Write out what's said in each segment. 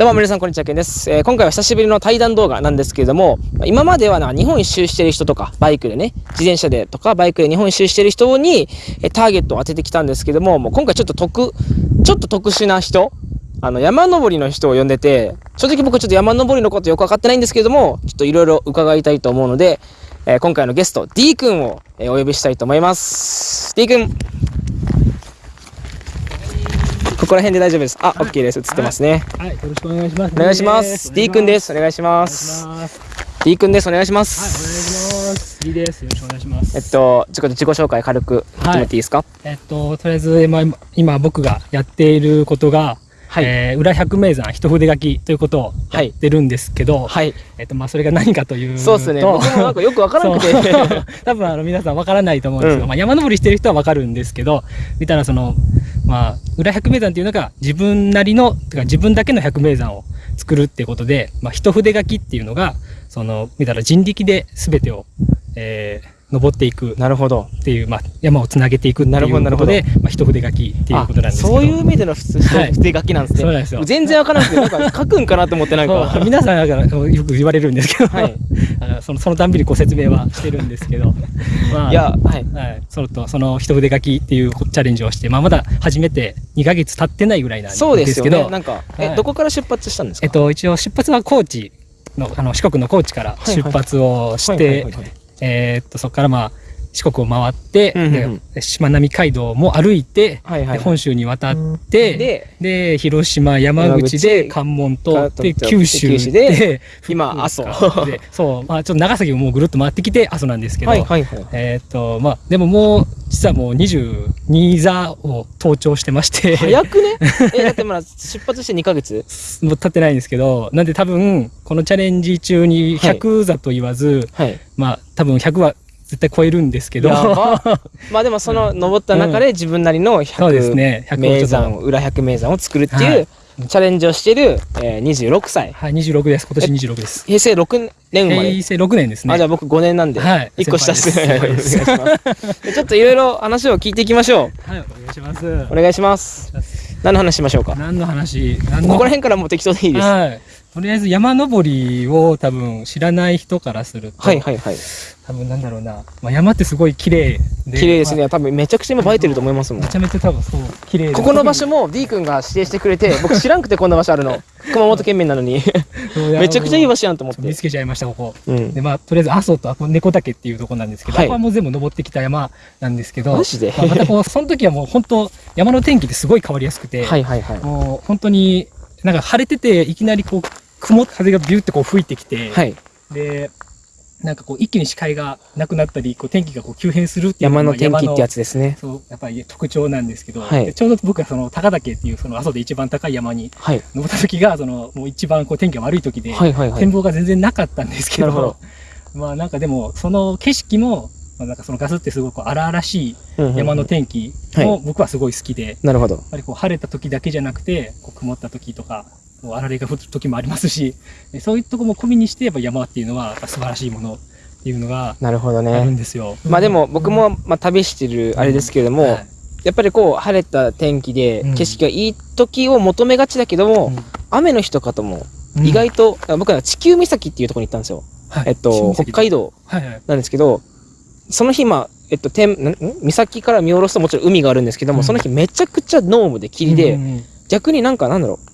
どうも皆さんこんにちは、けんです、えー今回は久しぶりの対談動画なんですけれども、今まではな、日本一周してる人とか、バイクでね、自転車でとか、バイクで日本一周してる人に、えターゲットを当ててきたんですけども、もう今回ちょっと特、ちょっと特殊な人、あの、山登りの人を呼んでて、正直僕ちょっと山登りのことよくわかってないんですけれども、ちょっといろいろ伺いたいと思うので、えー今回のゲスト、D 君を、えお呼びしたいと思います。D 君。ここら辺で大丈夫です。あ、OK です。映ってますね。はい、よろしくお願いします。お願いします。D 君です。お願いします。D 君です。お願いしまはい、お願いす。します。D です。よろしくお願いします。えっと、ちょっと自己紹介軽く決めていいですか？えっと、とりあえず、今、今僕がやっていることが、はい。えー裏百名山一筆書きということをやってるんですけど、はい。えっと、まあ、それが何かというと、そうですね。僕もなんかよくわからなくて。多分あの皆さんわからないと思うんですけど、うんまあ、山登りしてる人はわかるんですけど見たらそのまあ裏百名山っていうのが自分なりのてか自分だけの百名山を作るっていうことで、まあ、一筆書きっていうのがその見たら人力で全てを、えー登っていくなるほど。っていう、まあ、山をつなげていくっていうなるほどなるほど。ことで、まあ、一筆書きっていうことなんですけど。あそういう意味での普通、はい。筆書きなんですね。そうなんですよ。全然わからなくて、なんか書くんかなと思ってなんか。皆さんだからよく言われるんですけど、はい。そのそのたんびにご説明はしてるんですけど、まあいや、はい。はい、そのとその一筆書きっていうチャレンジをして、まあ、まだ始めて2ヶ月経ってないぐらいなんですけど。そうですよね。なんか、え、はい。どこから出発したんですか？えっと、一応出発は高知のあの四国の高知からはい出発をしてえーっとそこからまあ四国を回って、うんうんうん。でしまなみ海道も歩いて、はいはい。で本州に渡って、でで広島山口で関門とかでと九州でで 今阿蘇。でそう、まあ、ちょっと長崎ももうぐるっと回ってきて阿蘇なんですけど、はいはいはい。えーっとまあでももう実はもう22座を登頂してまして。早くね？え、だってまだ出発して2ヶ月？もう経ってないんですけどなんで多分このチャレンジ中に100座と言わず、はい。まあ多分100は絶対超えるんですけど。まあでもその登った中で自分なりのそうです100ね100名山。を裏100名山を作るってはい。いうチャレンジをしている、えー、26歳。とはい26です。今年26です。平成6年生まれ。平成6年ですね。あじゃあ僕5年なんで、はい。1個下です。す ちょっといろいろ話を聞いていきましょはいお願いします。うお願いします。何の話しましょうか？何の話？何のここら辺からもう適当でいいです。ははい。とりあえず山登りを多分知らない人からすると、いはいはい多分なんだろうな、まあ、山ってすごい綺麗で。綺麗ですね、ま多分めちゃくちゃ今映えてると思いますもん。あめちゃめちゃ多分そう綺麗で。ここの場所も D 君が指定してくれて 僕知らんくてこんな場所あるの。熊本県民なのに。めちゃくちゃいい場所やんと思って。見つけちゃいましたここ。うん。でまあとりあえず阿蘇とあこ猫岳っていうとこなんですけど、はい。ここはもう全部登ってきた山なんですけどマジで？まあまたこうその時はもう本当山の天気ってすごい変わりやすくて、はいはいはい。もう本当になんか晴れてていきなりこう雲風がビューってこう吹いてきて、はい。でなんかこう一気に視界がなくなったりこう天気がこう急変するっていう山の天気ってやつつですね。そうやっぱり特徴なんですけど、はい。でちょうど僕がその高岳っていうその阿蘇で一番高い山にはい。登った時がそのもう一番こう天気が悪い時で、はいはいはい。展望が全然なかったんですけどど。まあなんかでもその景色も、まあ、なんかそのガスってすごいこう荒々しい山の天気も僕はすごい好きで、やっなるほど。ぱりこう晴れた時だけじゃなくてこう曇った時とかこうあられが降る時もありますしでそういうとこも込みにしてやっぱ山っていうのは素晴らしいものっていうのがなるほどあるねんですよ。まあでも僕もまあ旅してるあれですけれどもはい。やっぱりこう晴れた天気でうん。景色がいい時を求めがちだけども雨の日とかともうん。意外と僕は地球岬っていうところに行ったんですよ。はい。えっと北海道はいはい。なんですけどその日まあえっと天んん岬から見下ろすともちろん海があるんですけどうん。もその日めちゃくちゃ濃霧で霧うでん。逆になんかなんだろう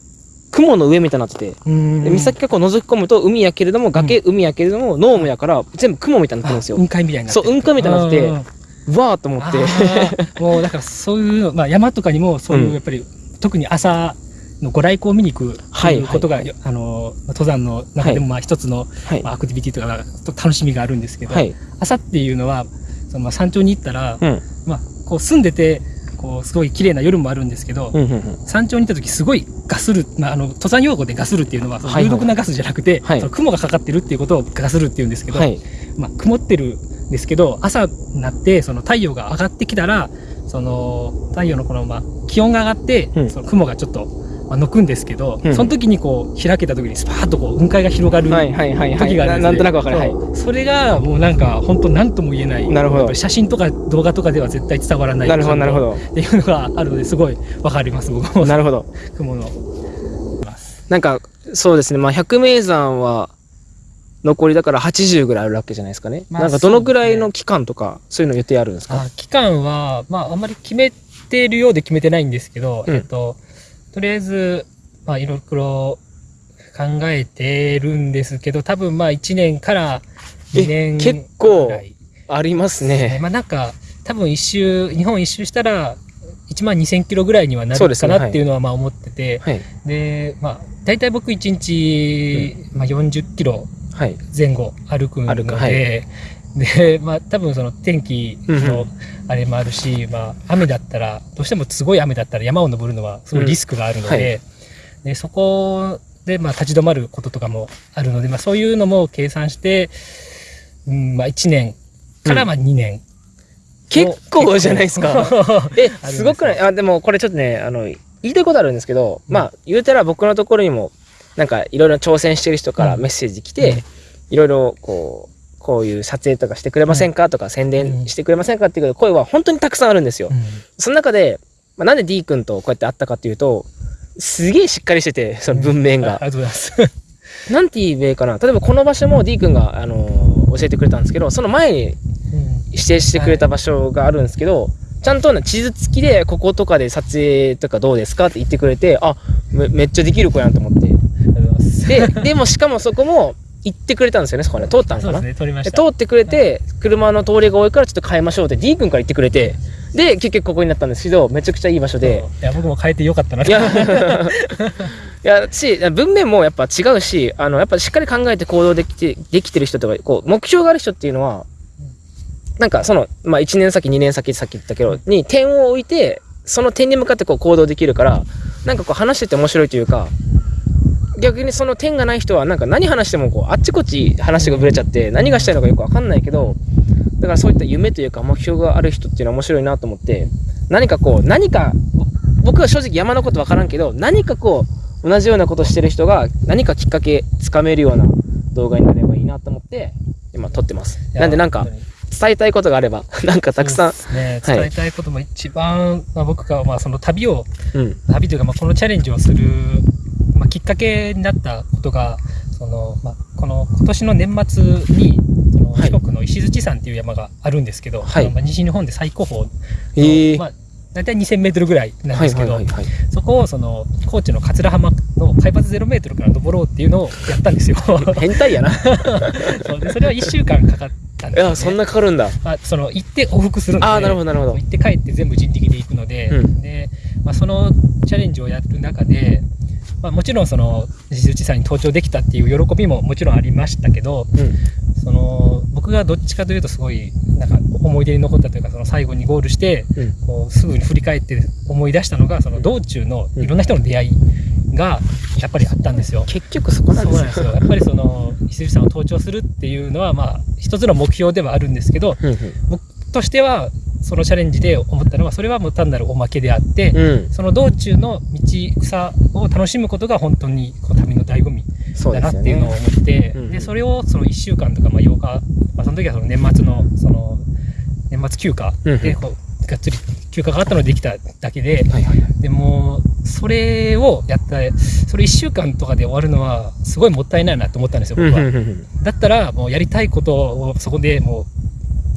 雲の上みたいになってて。岬からこう覗き込むと海やけれども崖海やけれども濃霧やから全部雲みたいになってるんですよ。あ雲海みたいになってそう雲海みたいになっててわーと思って。もうだからそういうの、まあ、山とかにもそういううん。やっぱり、特に朝のご来光を見に行くってはい。いうことが、あの登山の中でもまあ一つの、アクティビティとか楽しみがあるんですけど、はい。朝っていうのはそのまあ山頂に行ったら、うん。まあ、こう住んでてこうすごい綺麗な夜もあるんですけど、うんうんうん。山頂に行った時すごいガスる、まあ、あの登山用語でガスるっていうのは有毒なガスじゃなくて、はい。その雲がかかってるっていうことをガスるっていうんですけど、はい。まあ、曇ってるんですけど朝になってその太陽が上がってきたらその太陽のこの、まあ、気温が上がって、うん。その雲がちょっと、まあ、のくんですけど、うん。その時にこう開けた時にスパーッとこう雲海が広がるはいはいはいはい。時があるんですねななんとなくわかる。はい。それがもうなんか本当何とも言えない。なるほど。写真とか動画とかでは絶対伝わらない。なるほどなるほど。っていうのがあるのですごいわかります僕も。なるほど。雲の。なんかそうですね。まあ、百名山は、残りだから80ぐらいあるわけじゃないですかね。まあなんかどのぐらいの期間とか、そういうの予定あるんですか？あ期間は、まあ、あんまり決めてるようで決めてないんですけど、うん。えっと、とりあえず、まあ、いろいろ考えてるんですけど、多分まあ、1年から2年え結構ぐらい。ありますね。ね。まあなんか、多分一周、日本一周したら、1万2000キロぐらいにはなるかなっていうのはまあ思ってて、はい。で、まあ、大体僕1日、まあ、40キロはい。前後歩くので、はいで、まあ多分その天気のうんうんあれもあるし、まあ雨だったら、どうしてもすごい雨だったら山を登るのはすごいリスクがあるので、うんはい。でそこでまあ立ち止まることとかもあるので、まあそういうのも計算して、うん、まあ1年からまあ2年。結構じゃないですか。え、す。ごくない？あ、でもこれちょっとね、あの、言いたいことあるんですけど、うん。まあ、言うたら僕のところにも、なんかいろいろ挑戦してる人からうんメッセージ来て、うん。いろいろこう、こういう撮影とかしてくれませんか？とか宣伝してくれませんか？っていう声は本当にたくさんあるんですよ。うんその中で、まあ、なんで D 君とこうやって会ったかっていうと、すげえしっかりしてて、その文面が。あありがとうございます。なんて言えばいいかな？例えばこの場所も D 君が、あのー教えてくれたんですけど、その前に指定してくれた場所があるんですけど、ちゃんとね地図付きでこことかで撮影とかどうですか？って言ってくれて、あ、めめっちゃできる子やんと思って。で、でもしかもそこも行ってくれたんですよね、そこね。通ったんかな。ね。通ってくれて、車の通りが多いからちょっと変えましょうって D 君から言ってくれて、で、結局ここになったんですけど、めちゃくちゃいい場所で。いや、僕も変えてよかったなといや、いや、し、文面もやっぱ違うし、あの、やっぱしっかり考えて行動できて、できてる人とか、こう、目標がある人っていうのは、なんかその、まあ1年先、2年先、さっき言ったけど、に点を置いて、その点に向かってこう行動できるから、なんかこう話してて面白いというか、逆にその点がない人はなんか何話してもこうあっちこっち話がぶれちゃって何がしたいのかよくわかんないけどだからそういった夢というか目標がある人っていうのは面白いなと思って何かこう何かぼ僕は正直山のことわからんけど何かこう同じようなことしてる人が何かきっかけつかめるような動画になればいいなと思って今撮ってます。なんでなんか伝えたいことがあればなんかたくさん。ね、はい。伝えたいことも一番、まあ、僕がまあその旅をうん。旅というかまあこのチャレンジをする、まあ、きっかけになったことがその、まあ、この今年の年末にそのはい。四国の石鎚山っていう山があるんですけど、はい。まあ西日本で最高峰の、へえまあ、大体2000メートルぐらいなんはいですけど、そこをその高知の桂浜の海抜0メートルから登ろうっていうのをやったんですよ。変態やな。そうでそれは1週間かかったんですよ、ね。いやそんなかかるんだ。まあ、その行って往復するんでああなるほどなるほど。行って帰って全部人力で行くので,、うん。でまあ、そのチャレンジをやる中で、まあ、もちろんその石鎚山に登頂できたっていう喜びももちろんありましたけどうん。その僕がどっちかというとすごいなんか思い出に残ったというかその最後にゴールしてうん。こうすぐに振り返って思い出したのがその道中のいろんな人の出会いがやっぱりあったんですよ。結局そこなんですよ。そうなんですよ。やっぱりその石鎚山を登頂するっていうのはまあ一つの目標ではあるんですけどうん。僕としてはそのチャレンジで思ったのはそれはもう単なるおまけであって、うん。うんその道中の道草を楽しむことが本当にこう旅の醍醐味だなっていうのを思って、うんでそれをその1週間とかまあ8日、まあ、その時はその年末のその年末休暇うんでこうがっつり休暇があったのでできただけで、はいはいはい。でもそれをやったそれ1週間とかで終わるのはすごいもったいないなと思ったんですよ僕は。うんうんうん。だったらもうやりたいことをそこでもう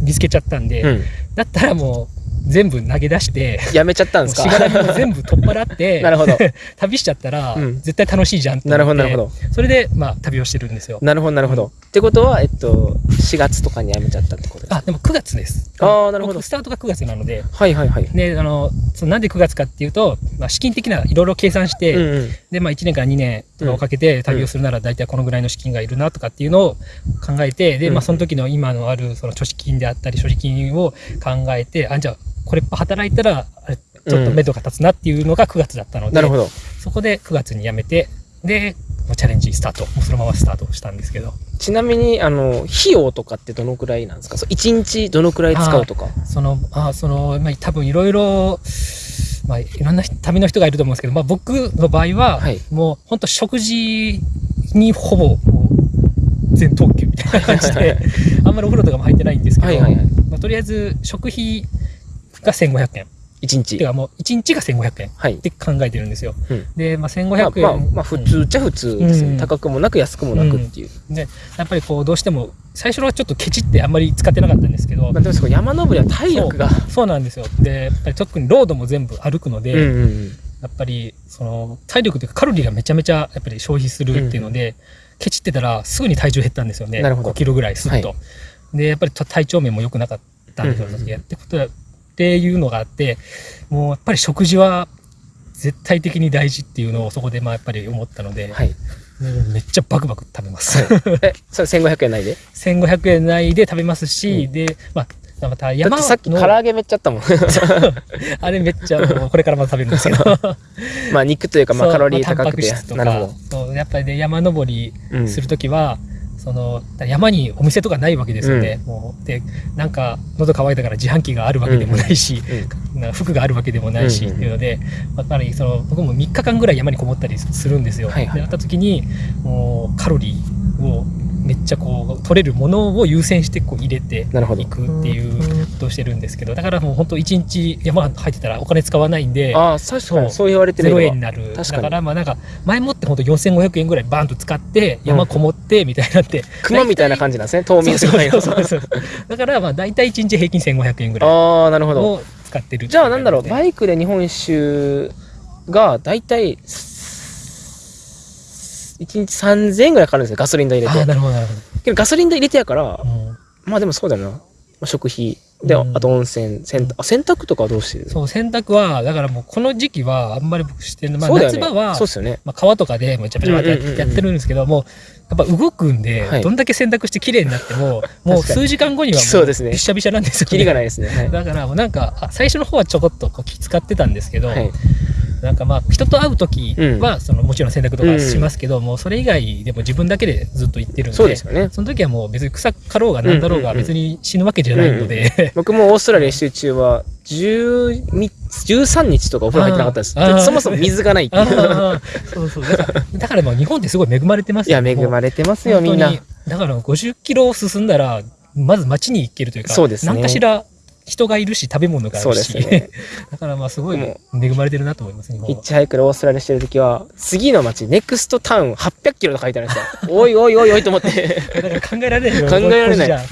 見つけちゃったんで、うん。だったらもう全部投げ出して、やめちゃったんですか？しがらみも全部取っ払って、なるほど。旅しちゃったら、うん。絶対楽しいじゃんってなるほどなるほど。それで、まあ、旅をしてるんですよ。なるほどなるほど。ってことはえっと4月とかにやめちゃったってことですか？あ、でも9月です。あーなるほど。僕スタートが9月なので、はいはいはい。で、あの、そのなんで9月かっていうと、まあ、資金的ないろいろ計算して、うんうん。で、まあ、1年から2年とかをかけて旅をするなら大体このぐらいの資金がいるなとかっていうのを考えて、で、うん。まあ、その時の今のあるその貯金であったり所持金を考えて、あ、じゃあ、これ働いたら、あれちょっと目処が立つなっていうのが9月だったので、なるほど。そこで9月に辞めて、で、チャレンジスタート。もうそのままスタートしたんですけど、ちなみにあの費用とかってどのくらいなんですか？そう1日どのくらい使うとか？その、あその、まあ、多分いろいろ、まあ、いろんな旅の人がいると思うんですけど、まあ、僕の場合は、はい。もう本当食事にほぼ全特急みたいな感じで、あんまりお風呂とかも入ってないんですけど、はいはいはい。まあ、とりあえず食費が1500円。1日。てかもう1日が1500円っはい。て考えてるんですよ。うん。で、まあ、まあ1500円。まあ、まあ、普通っちゃ普通ですよね、うん。高くもなく安くもなくっていう、でやっぱりこうどうしても最初はちょっとケチってあんまり使ってなかったんですけど、まあ、でもそこ山登りは体力が。そうなんですよ。でやっぱり特にロードも全部歩くので、うんうんうん。やっぱりその体力というかカロリーがめちゃめちゃやっぱり消費するっていうので、ケチってたらすぐに体重減ったんですよねなるほど5キロぐらいすっと、はでやっぱり体調面も良くなかったんですよ、うんうん。うんってことはっていうのがあってもうやっぱり食事は絶対的に大事っていうのをそこでまあやっぱり思ったので、はい。めっちゃバクバク食べます。えそれ1500円ないで？1500円内で食べますし、で、まあ、また山のてさっき唐揚げめっちゃあったもん。あれめっちゃこれからまた食べるんですけど。まあ肉というかまあカロリーまあ高くて、タンパク質とか。そうやっぱりね山登りうん。するときは、その山にお店とかないわけですよね、もうでなんか喉乾いたから自販機があるわけでもないし、うんな服があるわけでもないし、うんうんっていうのでやっぱりその僕も3日間ぐらい山にこもったりするんですよ。はいはい。でなった時にもうカロリーをめっちゃこう取れるものを優先してこう入れてなるほど。いくっていうことをしてるんですけどだからもう本当1日山入ってたらお金使わないんでああ確かそうにそう言われてる0今円になる。確かに。だからまあなんか前もって本当4500円ぐらいバーンと使って山こもってみたいになって、熊みたいな感じなんですね冬眠するそうそうそう。だからまあ大体1日平均1500円ぐらいああなるほど。を使ってるじゃあなんだろうイバイクで日本一周が大体1日3000円ぐらいかかるんですよガソリン代入れああてなるほどなるほけどガソリン代入れてやからど、うん。まあでもそうだよな、まあ、食費で、うん。あと温泉洗濯あ洗濯とかはどうしてる？そう洗濯はだからもうこの時期はあんまり僕してない、まあ、夏場はそうっすよね。まあ、川とかでめちゃめちゃやってるんですけどもやっぱ動くんで、はい。どんだけ洗濯して綺麗になっても もう数時間後にはもうびっしゃびしゃなんですよ、ね、キリがないですね。はい、だからもうなんかあ最初の方はちょこっとこう気使ってたんですけど、はい、なんかまあ人と会う時はそのもちろん洗濯とかしますけど、もうそれ以外でも自分だけでずっと行ってるんでそうですよね。その時はもう別に草かろうがなんだろうが別に死ぬわけじゃないので、僕もオーストラリア一周中は10 13日とかお風呂入ってなかったです。そもそも水がないっていう。そうそうだからだからもう日本ってすごい恵まれてますいや恵まれてますよみんな。だから50キロ進んだらまず街に行けるというかそうですね。何かしら人がいるし食べ物があるし、ね。だからまあすごいも恵まれてるなと思います日本は。ヒッチハイクでオーストラリアしてる時は次の街ネクストタウン800キロと書いてあるんですよ。おいおいおいおいと思って。だから考えられないよ。考えられない。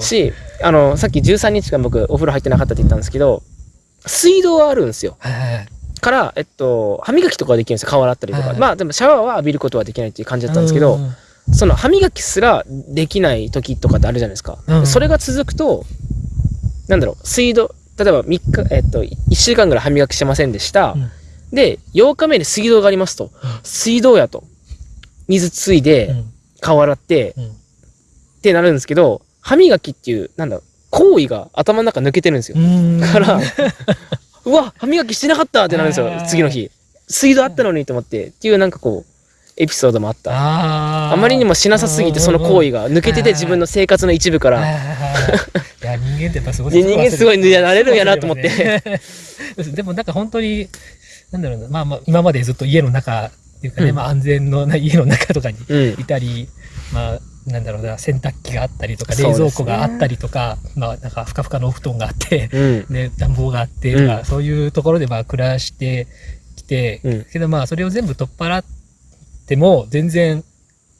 しあのさっき13日間僕お風呂入ってなかったって言ったんですけど水道はあるんですよ。から、えっと、歯磨きとかはできるんですよ顔洗ったりとか、はいまあでもシャワーは浴びることはできないっていう感じだったんですけど、うんその歯磨きすらできない時とかってあるじゃないですか、うん。それが続くとなんだろう水道例えば3日、えっと、1週間ぐらい歯磨きしてませんでした、うん。で8日目に水道がありますと、水道やと。水ついでうん。顔洗って、うん。ってなるんですけど歯磨きっていうなんだろう行為が頭の中抜けてるんですよ、からうわ歯磨きしてなかったってなるんですよ はい。次の日。水道あったのにと思って。っていうなんかこうエピソードもあった。あまりにもしなさすぎてその行為が抜けてて自分の生活の一部から。はいや人間ってやっぱすごいで人間すごいなれる。んやなと思っててでもなんか本当になんだろうな。まあまあ今までずっと家の中っていうかね、うん。まあ安全のない家の中とかにうん。いたり、まあなんだろうな洗濯機があったりとか冷蔵庫があったりとか、まあなんかふかふかのお布団があって、うん。で暖房があってとか、うん。そういうところでまあ暮らしてきて、うん。けどまあそれを全部取っ払っても全然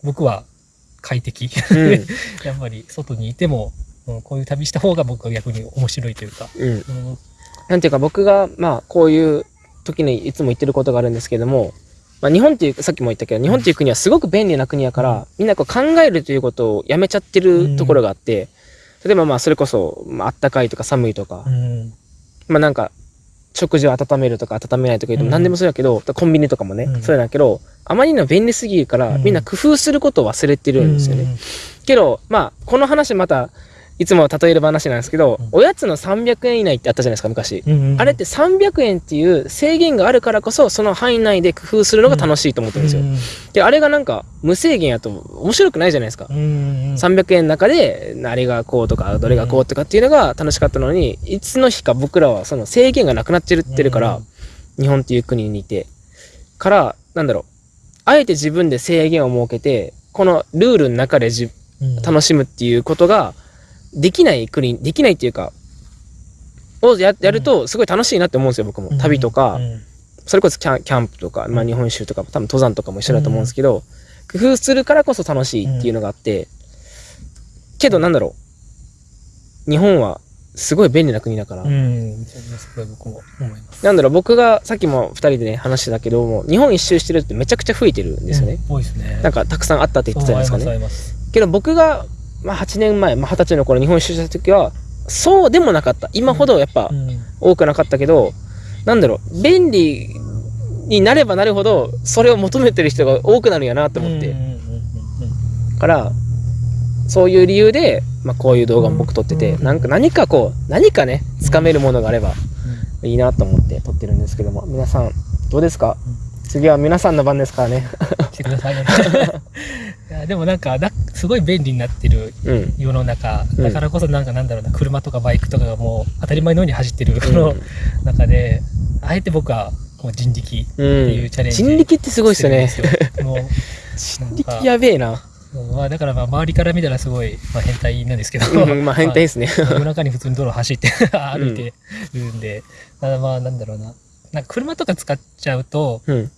僕は快適、うん。やっぱり外にいても、うんこういう旅した方が僕は逆に面白いというか、うん。うん。なんていうか僕がまあこういう時にいつも言ってることがあるんですけども、まあ、日本っていうさっきも言ったけど日本っていう国はすごく便利な国やから、みんなこう考えるということをやめちゃってるところがあって、例えばまあそれこそ、まあったかいとか寒いとか、うん。まあなんか食事を温めるとか温めないとか言ってもうん。何でもそうやけど、コンビニとかもね、うん。そうやけどあまりにも便利すぎるから、うん。みんな工夫することを忘れてるんですよね。けどまあこの話またいつも例える話なんですけど、うん。おやつの300円以内ってあったじゃないですか昔。うんうんあれって300円っていう制限があるからこそその範囲内で工夫するのが楽しいと思ってるんですよ。であれがなんか無制限やと面白くないじゃないですか。うんうん300円の中であれがこうとかどれがこうとかっていうのが楽しかったのにいつの日か僕らはその制限がなくなっちゃってるから、日本っていう国にいてからなんだろう。あえて自分で制限を設けてこのルールの中でじうん。楽しむっていうことができない国できないっていうかをややるとすごい楽しいなって思うんですよ僕も。旅とか、うん。それこそキャンキャンプとか、まあ、日本一周とか多分登山とかも一緒だと思うんですけど、工夫するからこそ楽しいっていうのがあって、けどなんだろう。日本はすごい便利な国だから、うん、すごい僕も思います。なんだろう僕がさっきも2人でね話してたけども日本一周してるってめちゃくちゃ増えてるんですよね、うん多いですね。なんかたくさんあったって言ってたじゃないですかね。けど僕が、まあ、8年前、まあ、20歳の頃日本一周した時はそうでもなかった。今ほどやっぱうん。多くなかったけど、なんだろう便利になればなるほどそれを求めてる人が多くなるんやなと思って、からそういう理由で、まあ、こういう動画も僕撮ってて、うんなんか何かこう何かねつかめるものがあればいいなと思って撮ってるんですけども皆さんどうですか、次は皆さんの番ですからね。来てください。いやでもなんかだすごい便利になってるうん。世の中。うん。だからこそなんかなんだろうな車とかバイクとかがもう当たり前のように走ってるこうのん中であえて僕はこう人力ういうん。チャレンジ人力ってすごいですよね。もう 人力やべえな、まあだからまあ周りから見たらすごい、まあ、変態なんですけど、うん、まあ変態ですね。夜中に普通に道路走って 歩いてるんで、ただまあなんだろうな。なんか車とか使っちゃうとうん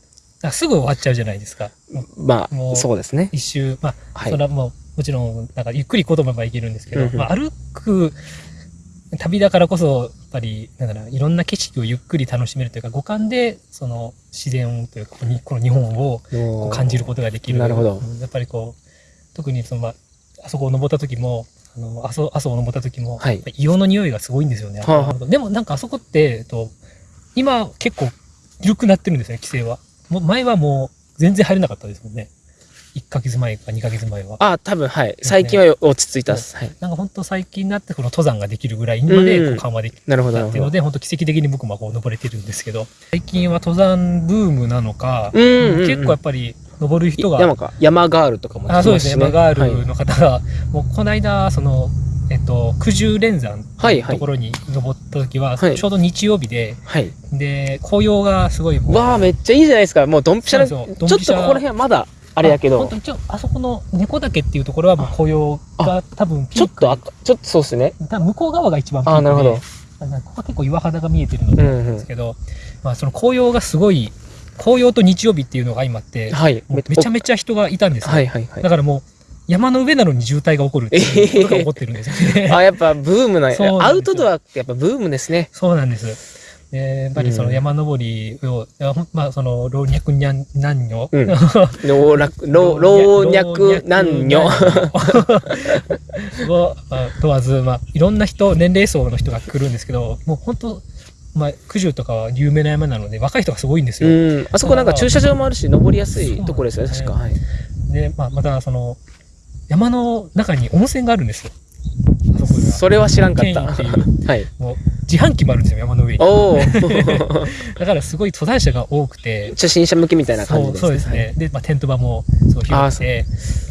すぐ終わっちゃうじゃないですか。まあもうそうですね。一周。まあ、はい。それはもうもちろんなんかゆっくり行こうと思えば行けるんですけど、うんうん。まあ、歩く旅だからこそやっぱりなんだろういろんな景色をゆっくり楽しめるというか五感でその自然というかこの日本を感じることができる。なるほど。うんやっぱりこう特にその、まあ、あそこを登った時もあの阿蘇阿蘇を登った時も、はい。硫黄の匂いがすごいんですよね、はあ。はでもなんかあそこって、えっと、今結構緩くなってるんですね規制はもう前はもう全然入れなかったですもんね。1ヶ月前か2ヶ月前は。あ多分はい。最近は落ち着いたっす、はい、なんか本当最近になってこの登山ができるぐらいまで緩和できたっていうので本当奇跡的に僕もこう登れてるんですけど最近は登山ブームなのか、うんうんうん。結構やっぱり登る人が山か。山ガールとかもあそうですね、山ガーはい。ルの方が、もうこの間、その、えっと、九十連山のはいはい。ところに登った時は、はい。ちょうど日曜日で、はい。で、紅葉がすごいわあめっちゃいいじゃないですか。もうドンピシャ。なちょっとここら辺はまだあれやけど。本当にちょあそこの猫岳っていうところはもう紅葉が多分ピーク。ちょっと赤ちょっとそうっすね。多分向こう側が一番ピークであなるほど。ここは結構岩肌が見えてるのでうんうん。ですけど、まあその紅葉がすごい紅葉と日曜日っていうのが相まって、はい。めちゃめちゃ人がいたんですよ、はいはいはい。だからもう山の上なのに渋滞が起こるっていうことが起こってるんですよね。あやっぱブームななアウトドアってやっぱブームですね。そうなんです。でやっぱりその山登りを、いやほんまあその老若男女、うん。老若老老若男女。をまあ問わず、まあ、いろんな人年齢層の人が来るんですけどもう本当まあ九十とかは有名な山なので若い人がすごいんですうよ。ん。あそこなんか駐車場もあるし登りやすいところですよね。確か。はい。で、まあ、またその山の中に温泉があるんですよ。あそそれは知らんかった。っていう。はい。もう自販機もあるんですよ山の上に。だからすごい登山者が多くて。初心者向けみたいな感じですそうそうですね。で、まあ、テント場もすごい広くて、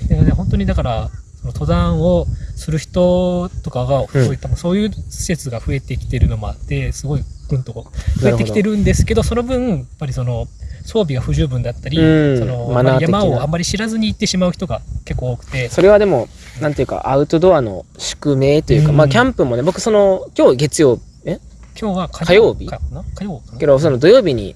でね本当にだから、その登山をする人とかが、そう。いったそういう施設が増えてきてるのもあって、すごいぐんとこう増えてきてるんですけど、その分、やっぱりその装備が不十分だったり、うんその山をあんまり知らずに行ってしまう人が結構多くて、それはでもなんていうかアウトドアの宿命というか、うん。まあキャンプもね僕その今日月曜え？今日は火曜日？火曜かな？けどその土曜日に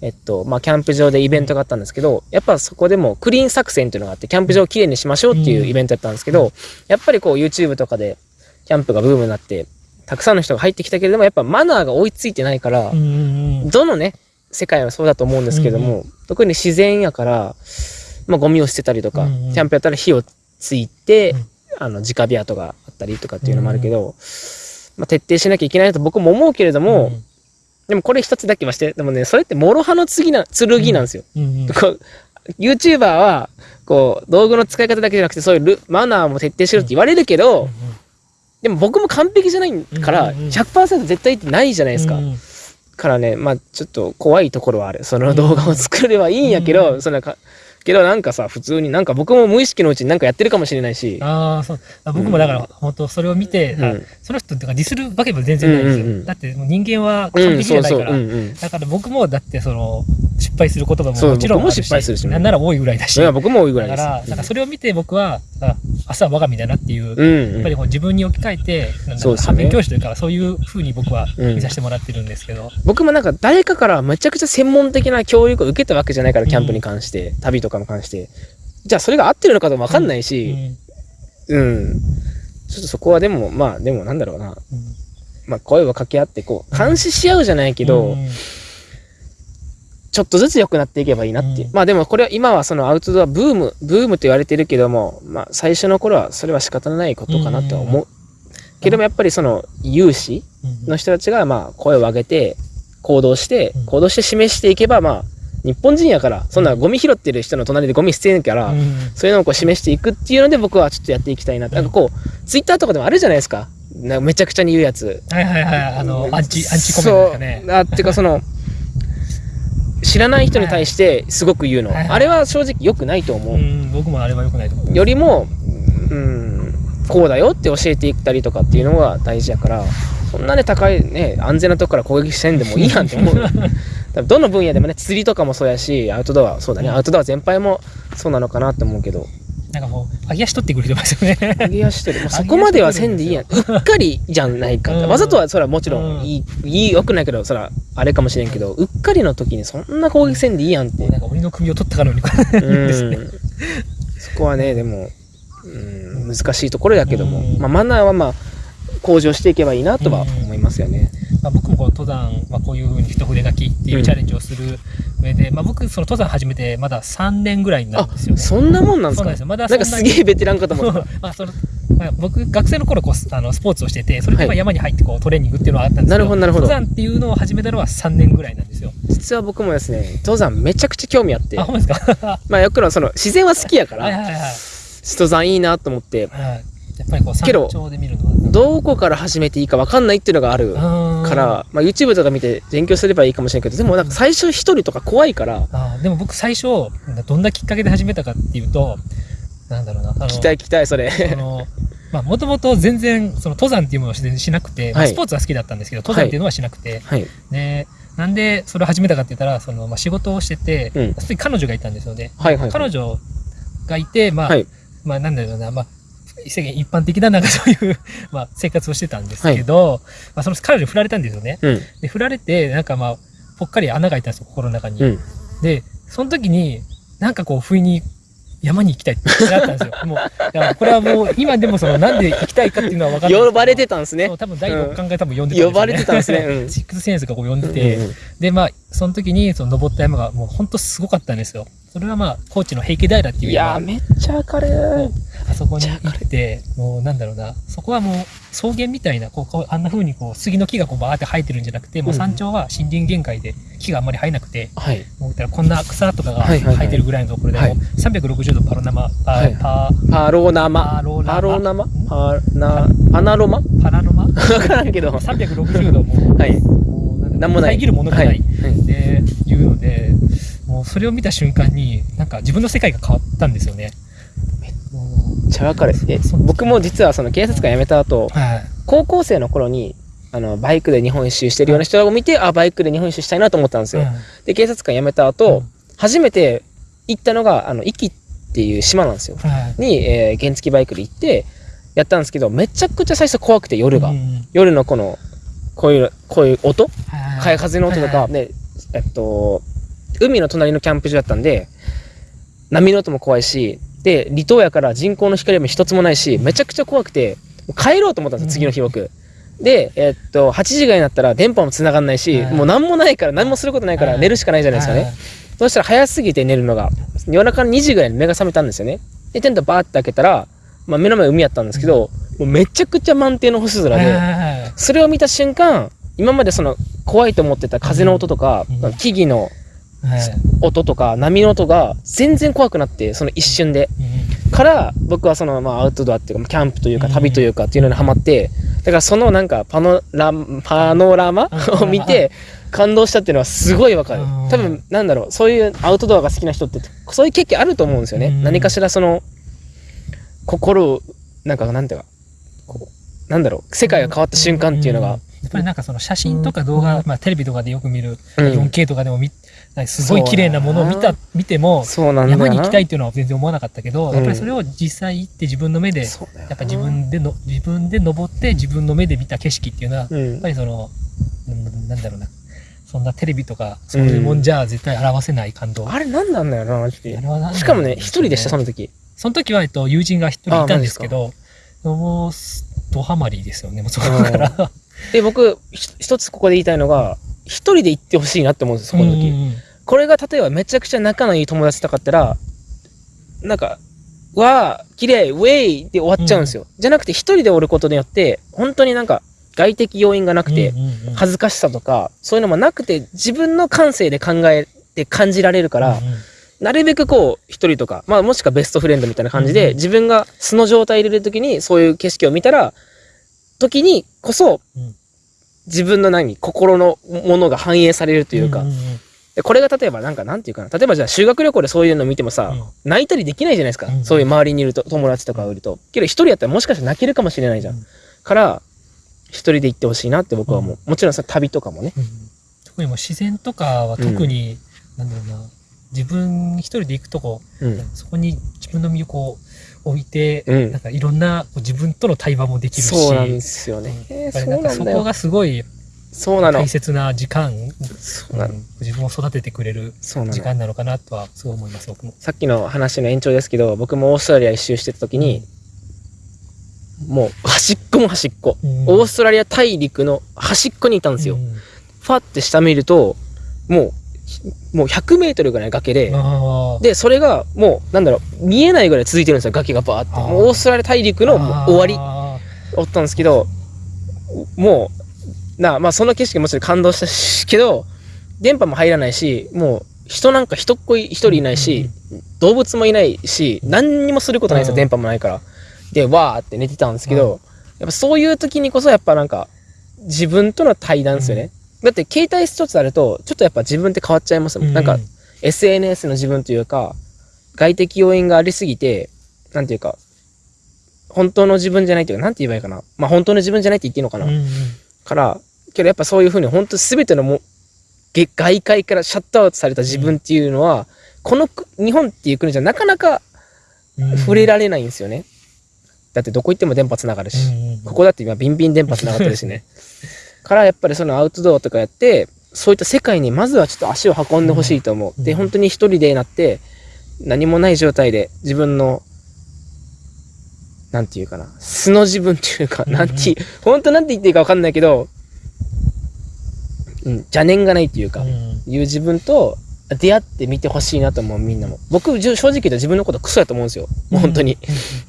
えっとまあキャンプ場でイベントがあったんですけどやっぱそこでもクリーン作戦っていうのがあってキャンプ場をきれいにしましょうっていうイベントだったんですけど、やっぱりこう YouTube とかでキャンプがブームになってたくさんの人が入ってきたけれどもやっぱマナーが追いついてないから、どのね世界はそうだと思うんですけども、特に自然やから、まあ、ゴミを捨てたりとか、うんうん。キャンプやったら火をついて、うん。あの直火跡があったりとかっていうのもあるけど、まあ、徹底しなきゃいけないなと僕も思うけれども、うんでもこれ一つだけましてでもねそれって諸刃の次な剣なんですよ。うんうん YouTuber はこう道具の使い方だけじゃなくてそういうルマナーも徹底しろって言われるけど、でも僕も完璧じゃないからうんうんうん。100%絶対ってないじゃないですか。うんうんからねまあちょっと怖いところはある。その動画を作ればいいんやけど、うん。そんなかけどなんかさ普通になんか僕も無意識のうちになんかやってるかもしれないし、ああ、そう。あ僕もだから、本当それを見て、あうん。その人ってかディスるわけも全然ないんですよ。うんうんうん。だってもう人間は完うん、そうそう、璧じゃないから。う。んうん。だから僕もだってその失敗する言葉ももちろん失敗するし。なんなら多いぐらいだし。いや僕も多いぐらい。だから、なんかそれを見て僕は、あ朝は我が身だなっていう、うん、やっぱりこう自分に置き換えて、反面教師というか、そういうふうに僕はうん見させてもらってるんですけど、僕もなんか誰かからめちゃくちゃ専門的な教育を受けたわけじゃないから、キャンプに関して、旅とかに関して。じゃあそれが合ってるのかともわかんないし、うん。ちょっとそこはでも、まあでもなんだろうな。まあ声を掛け合って、こう、監視し合うじゃないけど、うんちょっとずつ良くなっていけばいいなっていう。うんまあでもこれは今はそのアウトドアブーム、ブームと言われてるけども、まあ最初の頃はそれは仕方ないことかなとは思う。けどもやっぱりその有志の人たちがまあ声を上げて行動してうん行動して示していけばまあ日本人やからそんなゴミ拾ってる人の隣でゴミ捨てんから、うん。そういうのをこう示していくっていうので僕はちょっとやっていきたいな、なんかこうツイッターとかでもあるじゃないですか。なんかめちゃくちゃに言うやつ。はいはいはい、あの、アンチ、アンチコメントですかね。そう。あっていうかその知らない人に対してすごく言うの、はいはい。あれは正直良くないと思う、うん、僕もあれは良くないと思う。よりも、うん、こうだよって教えていったりとかっていうのが大事やからそんなね高いね安全なとこから攻撃してんでもいいやんって思う。多分どの分野でもね釣りとかもそうやしアウトドアそうだね、うん。アウトドア全般もそうなのかなって思うけど。なんかもう、揚げ足取ってくる人ますよね。揚げ足取るもう そこまではせんでいいやん。うっかりじゃないかって、うん。わざとはそれはもちろんいい,、いいよくないけどそれはあれかもしれんけどうっかりの時にそんな攻撃せんでいいやんって。なんか鬼の首を取ったかのようにそこはねでも、うん、難しいところやけども、うん。まあ、マナーはまあ向上していけばいいなとは思いますよね。まあ、僕もこう登山、まあ、こういうふうに一筆書きっていうチャレンジをする上で、まあ、僕その登山始めてまだ3年ぐらいなんあですよね。そんなもんなんですか？そうなんですよ。まだなんかすげえベテランかと思った。まあそのまあ、僕学生の頃こうあのスポーツをしててそれでま山に入ってこうトレーニングっていうのはあったんですけどなるほどなるほど。登山っていうのを始めたのは3年ぐらいなんですよ。実は僕もですね登山めちゃくちゃ興味あって。あほんまですか？まあよくのその自然は好きやからはいはいはいはい登山いいなと思って。はい。やっぱりこう山頂で見るのはどこから始めていいか分かんないっていうのがあるかからら、まあ、YouTube とか見て勉強すればいいかもしれんけどでもなんか最初一人とか怖いからあーでも僕最初どんなきっかけで始めたかっていうとなんだろうなあの期待期待それ。そのまあもともと全然その登山っていうものをししなくて、まあはい。スポーツは好きだったんですけど登山っていうのはしなくて、はい。でなんでそれを始めたかって言ったらその、まあ、仕事をしてて、うん。彼女がいたんですよね。はいはいはい。彼女がいてまあ、はいまあなんだろうな。まあ世間一般的ななんかそういう、まあ、生活をしてたんですけど、まあ、その彼女に振られたんですよね。うん。で振られてなんかまあぽっかり穴が開いたんですよ心の中に。うん。で、その時に、なんかこう、不意に山に行きたいってなったんですよ。もう、これはもう、今でもその、なんで行きたいかっていうのは分かんない。呼ばれてたんですね。多分第六感が多分呼んでたんですよ、ね。呼ばれてたんですね。うん。シックスセンスがこう呼んでて、で、まあ、その時に、その登った山がもう本当すごかったんですよ。それはまあ、高知の平家平っていういやめっちゃ明るい。あそこに行って、もうなんだろうな、そこはもう草原みたいな、こう、あんな風にこう、杉の木がこうバーって生えてるんじゃなくて、もう山頂は森林限界で木があんまり生えなくて、はい。もうたらこんな草とかが生えてるぐらいのところで、はい。もう360度パロナマ、パ,、はい。パパロナマ。パロナマ。パロナマ？パナパナロマ？パラロマ？分からんけど。360度もう、はいもうなんだろうなんもない。遮るものがない、はい。はいでいうのでもうそれを見た瞬間になんか自分の世界が変わったんですよね。もめっちゃ分かる。えそう。僕も実はその警察官辞めた後うはい。高校生の頃にあのバイクで日本一周してるような人を見てあバイクで日本一周したいなと思ったんですよ、で警察官辞めた後、うん初めて行ったのがあの壱岐っていう島なんですよ。はい。に、えー原付バイクで行ってやったんですけどめちゃくちゃ最初怖くて夜が、うん。夜のこのこういうこういう音？はい風の音とか、はいでえっと海の隣のキャンプ場だったんで波の音も怖いしで離島やから人工の光も一つもないしめちゃくちゃ怖くて帰ろうと思ったんですよ次の日僕。で、えっと、8時ぐらいになったら電波も繋がんないし、はいもう何もないから何もすることないからはい。寝るしかないじゃないですかね。はいそしたら早すぎて寝るのが。夜中の2時ぐらいに目が覚めたんですよね。で、テントバーって開けたら、まあ、目の前海やったんですけど、もうめちゃくちゃ満天の星空で、はい。それを見た瞬間、今までその怖いと思ってた風の音とか、うん。木々のはい。音とか波の音が全然怖くなって、その一瞬で。うんから、僕はそのまあアウトドアっていうか、キャンプというかうん旅というかっていうのにハマって、だからそのなんかパノラパノラマうんを見て感動したっていうのはすごいわかる。うん。多分なんだろう、そういうアウトドアが好きな人ってそういう経験あると思うんですよね。うん何かしらその心をなんかなんていうか、なんだろう、世界が変わった瞬間っていうのがんやっぱりなんかその写真とか動画、まあテレビとかでよく見るうん。4K とかでも見なんかすごい綺麗なものを見た見てもそうなんだよな。山に行きたいっていうのは全然思わなかったけど、うん。やっぱりそれを実際行って自分の目でやっぱ自分での自分で登って自分の目で見た景色っていうのは、うん。やっぱりそのうんなんだろうな。そんなテレビとかそういうもんじゃ絶対表せない感動、あれなんなんだよなマジで。しかもね一人でしたその時。その時は、えっと、友人が一人いたんですけどもうドハマりですよねもうそこからで僕ひ一つここで言いたいのが一人で行ってほしいなって思うんですそこの時、うんうん。これが例えばめちゃくちゃ仲のいい友達とかだったらなんか「わあ綺麗ウェイ!」で終わっちゃうんですよ、じゃなくて一人でおることによって本当になんか外的要因がなくて、うんうんうん恥ずかしさとかそういうのもなくて自分の感性で考えて感じられるから、うんうん。なるべくこう一人とか、まあ、もしくはベストフレンドみたいな感じで、うん。自分が素の状態でいる時にそういう景色を見たら時にこそうん。自分の何心のものが反映されるというか、これが例えばなんかなんていうかな。例えばじゃあ修学旅行でそういうの見てもさ、泣いたりできないじゃないですか、うんそういう周りにいると友達とかがいると。けど一人やったらもしかしたら泣けるかもしれないじゃん、うん。から一人で行ってほしいなって僕は思う、もちろんさ旅とかもね。うん。特にもう自然とかは特に、なんだろうな。自分一人で行くとこうん。そこに自分の身をこう置いて、うん。なんかいろんな自分との対話もできるし。そうなんですよね、うん。やっぱそりなんかそこがすごいそうなの。大切な時間、そうなの。うん。自分を育ててくれる時間なのかなとはすごい思います僕も。さっきの話の延長ですけど僕もオーストラリア一周してた時に、もう端っこも端っこ、うん。オーストラリア大陸の端っこにいたんですよ、うん。ファって下見るともうもう100メートルぐらい崖で、でそれがもうなんだろう見えないぐらい続いてるんですよ崖がバーって。もうオーストラリア大陸の終わり。あおったんですけどもうなまあその景色もちろん感動したしけど電波も入らないしもう人なんか人っ子一人いないし、動物もいないし何にもすることないんですよ、うん電波もないから。でわーって寝てたんですけど、うんやっぱそういう時にこそやっぱなんか自分との対談ですよね、だって携帯一つあるとちょっとやっぱ自分って変わっちゃいますもん、ーなんかう SNS の自分というか外的要因がありすぎてなんていうか本当の自分じゃないというかなんて言えばいいかな。まあ本当の自分じゃないって言っていいのかな、うんうん。からけどやっぱそういうふうに本当全てのもげ外界からシャットアウトされた自分っていうのは、このく日本っていう国じゃなかなかうん。触れられないんですよね、だってどこ行っても電波つながるし、うんうんここだって今ビンビン電波つながってるしねからやっぱりそのアウトドアとかやってそういった世界にまずはちょっと足を運んでほしいと思う、うんで本当に一人でなって何もない状態で自分のなんていうかな素の自分っていうか、うんなんて本当なんて言っていいか分かんないけど、うん、邪念がないっていうか、うんいう自分と出会ってみてほしいなと思うみんなも。僕正直言うと自分のことクソやと思うんですよ。本当に、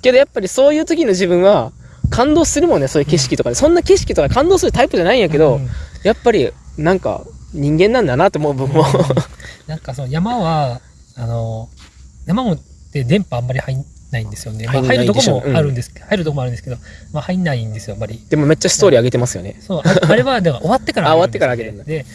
けどやっぱりそういう時の自分は感動するもんねそういう景色とかで、そんな景色とか感動するタイプじゃないんやけど、うん。やっぱりなんか人間なんだなと思う僕も、なんかその山はあの山もで電波あんまり入んないんですよね、まあ、入るとこもあるんです、入るとこもあるんですけど、まあ、入んないんですよあんまり。でもめっちゃストーリー上げてますよね、そうああれはだから終わってからあ終わってから上げるんだ。で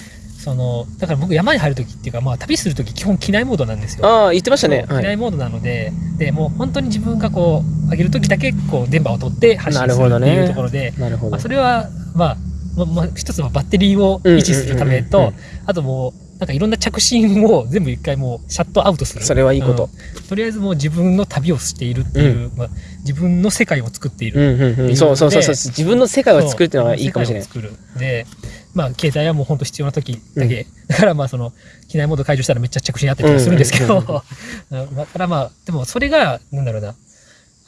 そのだから僕山に入る時っていうか、まあ、旅する時基本機内モードなんですよ。ああ言ってましたね。はい。機内モードなのででもう本当に自分がこう上げる時だけこう電波を取って発信なるっていうところで、なるほどまあ、それはまあままあ、一つはバッテリーを維持するためうん。うんうんうんとあともうなんかいろんな着信を全部一回もうシャットアウトする。それはいいこと、うん。とりあえずもう自分の旅をしているっていう、まあ、自分の世界を作っている、うんうんうん、そうそうそうそう。自分の世界を作るっていうのはいいかもしれない。でまあ携帯はもう本当必要な時だけ、だからまあその機内モード解除したらめっちゃ着信あったりとかするんですけど、うんうんうん。だからまあでもそれがなんだろうな。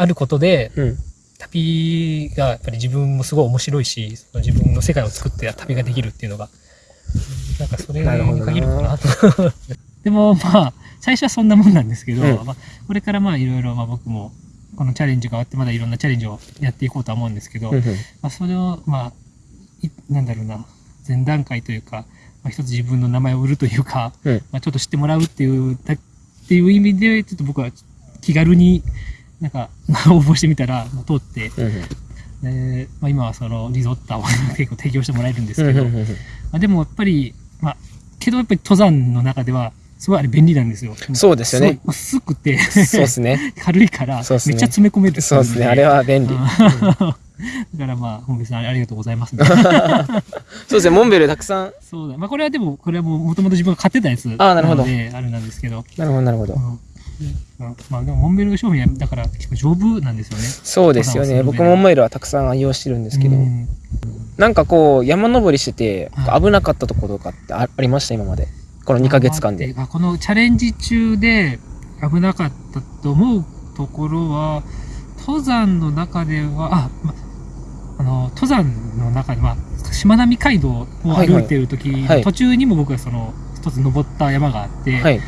あることでうん。旅がやっぱり自分もすごい面白いしその自分の世界を作って旅ができるっていうのがなんかそれになるほどな。限るかなと。でもまあ最初はそんなもんなんですけど、うん。まあ、これからまあいろいろまあ僕もこのチャレンジが終わってまだいろんなチャレンジをやっていこうとは思うんですけど、まあ、それをまあいなんだろうな前段階というか、まあ、一つ自分の名前を売るというか、うん。まあ、ちょっと知ってもらうっていうだっていう意味でちょっと僕は気軽になんか応募してみたらまあ通って、うんうん。でまあ、今はそのリゾッタを 結構提供してもらえるんですけど、まあ、でもやっぱり、まあ、けどやっぱり登山の中ではすごいあれ便利なんですよ。そうですよね薄くてそうですね。軽いから、めっちゃ詰め込める。そうですね。あれは便利。うん。だからまあ、本部さんありがとうございます、ね。そうですね。モンベルたくさん。そうだ。まあこれはでも、これはもともと自分が買ってたやつあーなるほどあれなんですけど。なるほど、なるほど。うんまあでも、モンベル商品は、だから結構丈夫なんですよね。そうですよね。僕もモンベルはたくさん愛用してるんですけどう。んなんかこう、山登りしてては、危なかったところとかってあありました？今まで。この2ヶ月間で。あこのチャレンジ中で危なかったと思うところは、登山の中では、あ、ま、あの、登山の中で、まあ、しまなみ海道を歩いてる時、はいはい。途中にも僕はその、一つ登った山があって、はい。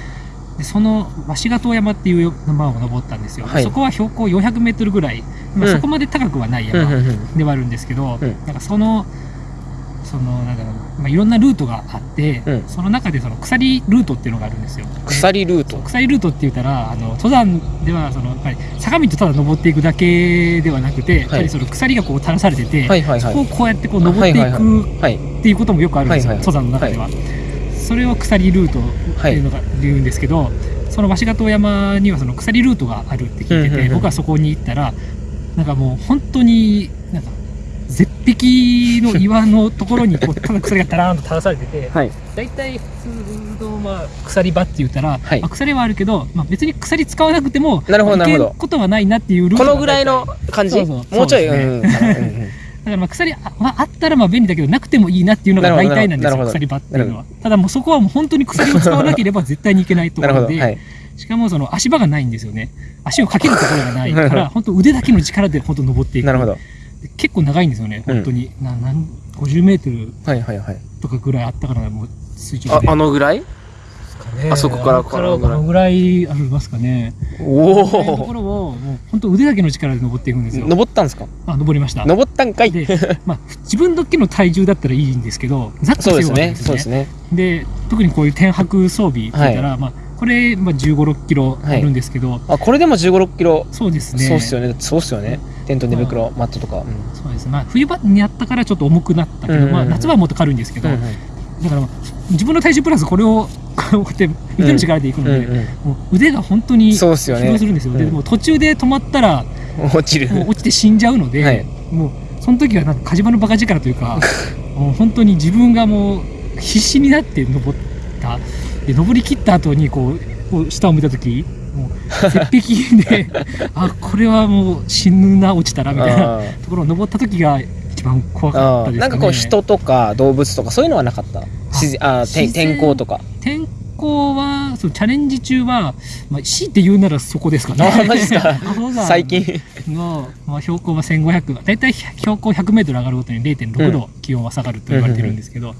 でその鷲ヶ塔山っていう山を登ったんですよ。はい。そこは標高400メートルぐらい、まあ、うん。そこまで高くはないうんうん山うん。ではあるんですけど、うん。なんかその、その、なんだろう、まあ、いろんなルートがあって、うんその中でその鎖ルートっていうのがあるんですよ。鎖ルート。鎖ルートって言ったら、あの、登山では、その、やっぱり坂道ただ登っていくだけではなくて、やっぱりその鎖がこう垂らされてて、はいはいはい。そこをこうやってこう登っていはいはいくはい。っていうこともよくあるんですよ、はいはい登山の中では。それを鎖ルートっていうのが言うんですけど、その鷲ヶ塔山にはその鎖ルートがあるって聞いてて、うんうんうん僕はそこに行ったら、なんかもう本当に、なんか、絶壁の岩のところにこうただ鎖がダラーンと垂らされてて、はい。大体普通の、まあ、鎖場って言ったら、はいまあ、鎖はあるけど、まあ、別に鎖使わなくてもなるほどなるほどことはないなっていうルートがこのぐらいの感じ？もうちょい？ねうん だからまあ鎖あまああったらまあ便利だけどなくてもいいなっていうのが大体なんですよ鎖場っていうのはただもうそこはもう本当に鎖を使わなければ絶対にいけないとこ。ろで、はい。しかもその足場がないんですよね足をかけるところがないから 本当腕だけの力で本当登っていくなるほど。で結構長いんですよね本当に、ななん50メートル。とかぐらいあったからもう垂直で、ああのぐらい？あそこからこのぐらい。ぐらいありますかね。おそういうとこお。ろを、もう本当腕だけの力で登っていくんですよ。登ったんですか？あ、登りました。登ったんかいで、まあ、自分だけの体重だったらいいんですけど、ザックそうですね。そうですね。で、特にこういう天白装備って言ったら、まあ、これ、まあ、15、6キロあるんですけど、あ、これでも15、6キロ。そうですね。そうっすよね。そうっすよね。テント寝袋、マットとか。うん。そうです。まあ、冬場にやったからちょっと重くなったけど、まあ、夏場はもっと軽いんですけど、だから、まあ、自分の体重プラスこれを、こうやって腕の力でいくので、もう腕が本当にそうっすよね。疲労するんですよ。でうん。もう途中で止まったら、落ちる。落ちて死んじゃうので、はい。もうその時はなんか火事場のバカ力というか もう本当に自分がもう必死になって登った。で登り切った後にこうこう下を見た時もう絶壁で あこれはもう死ぬな落ちたらみたいなところを登った時が一番怖かったですね。なんかこう人とか動物とかそういうのはなかった？自然あー天候とか。天候はそうチャレンジ中は、まあ、強いて言うならそこですかね。最近。の、まあ、標高は1500だいたい標高100メートル上がるごとに0.6度気温は下がると言われてるんですけど、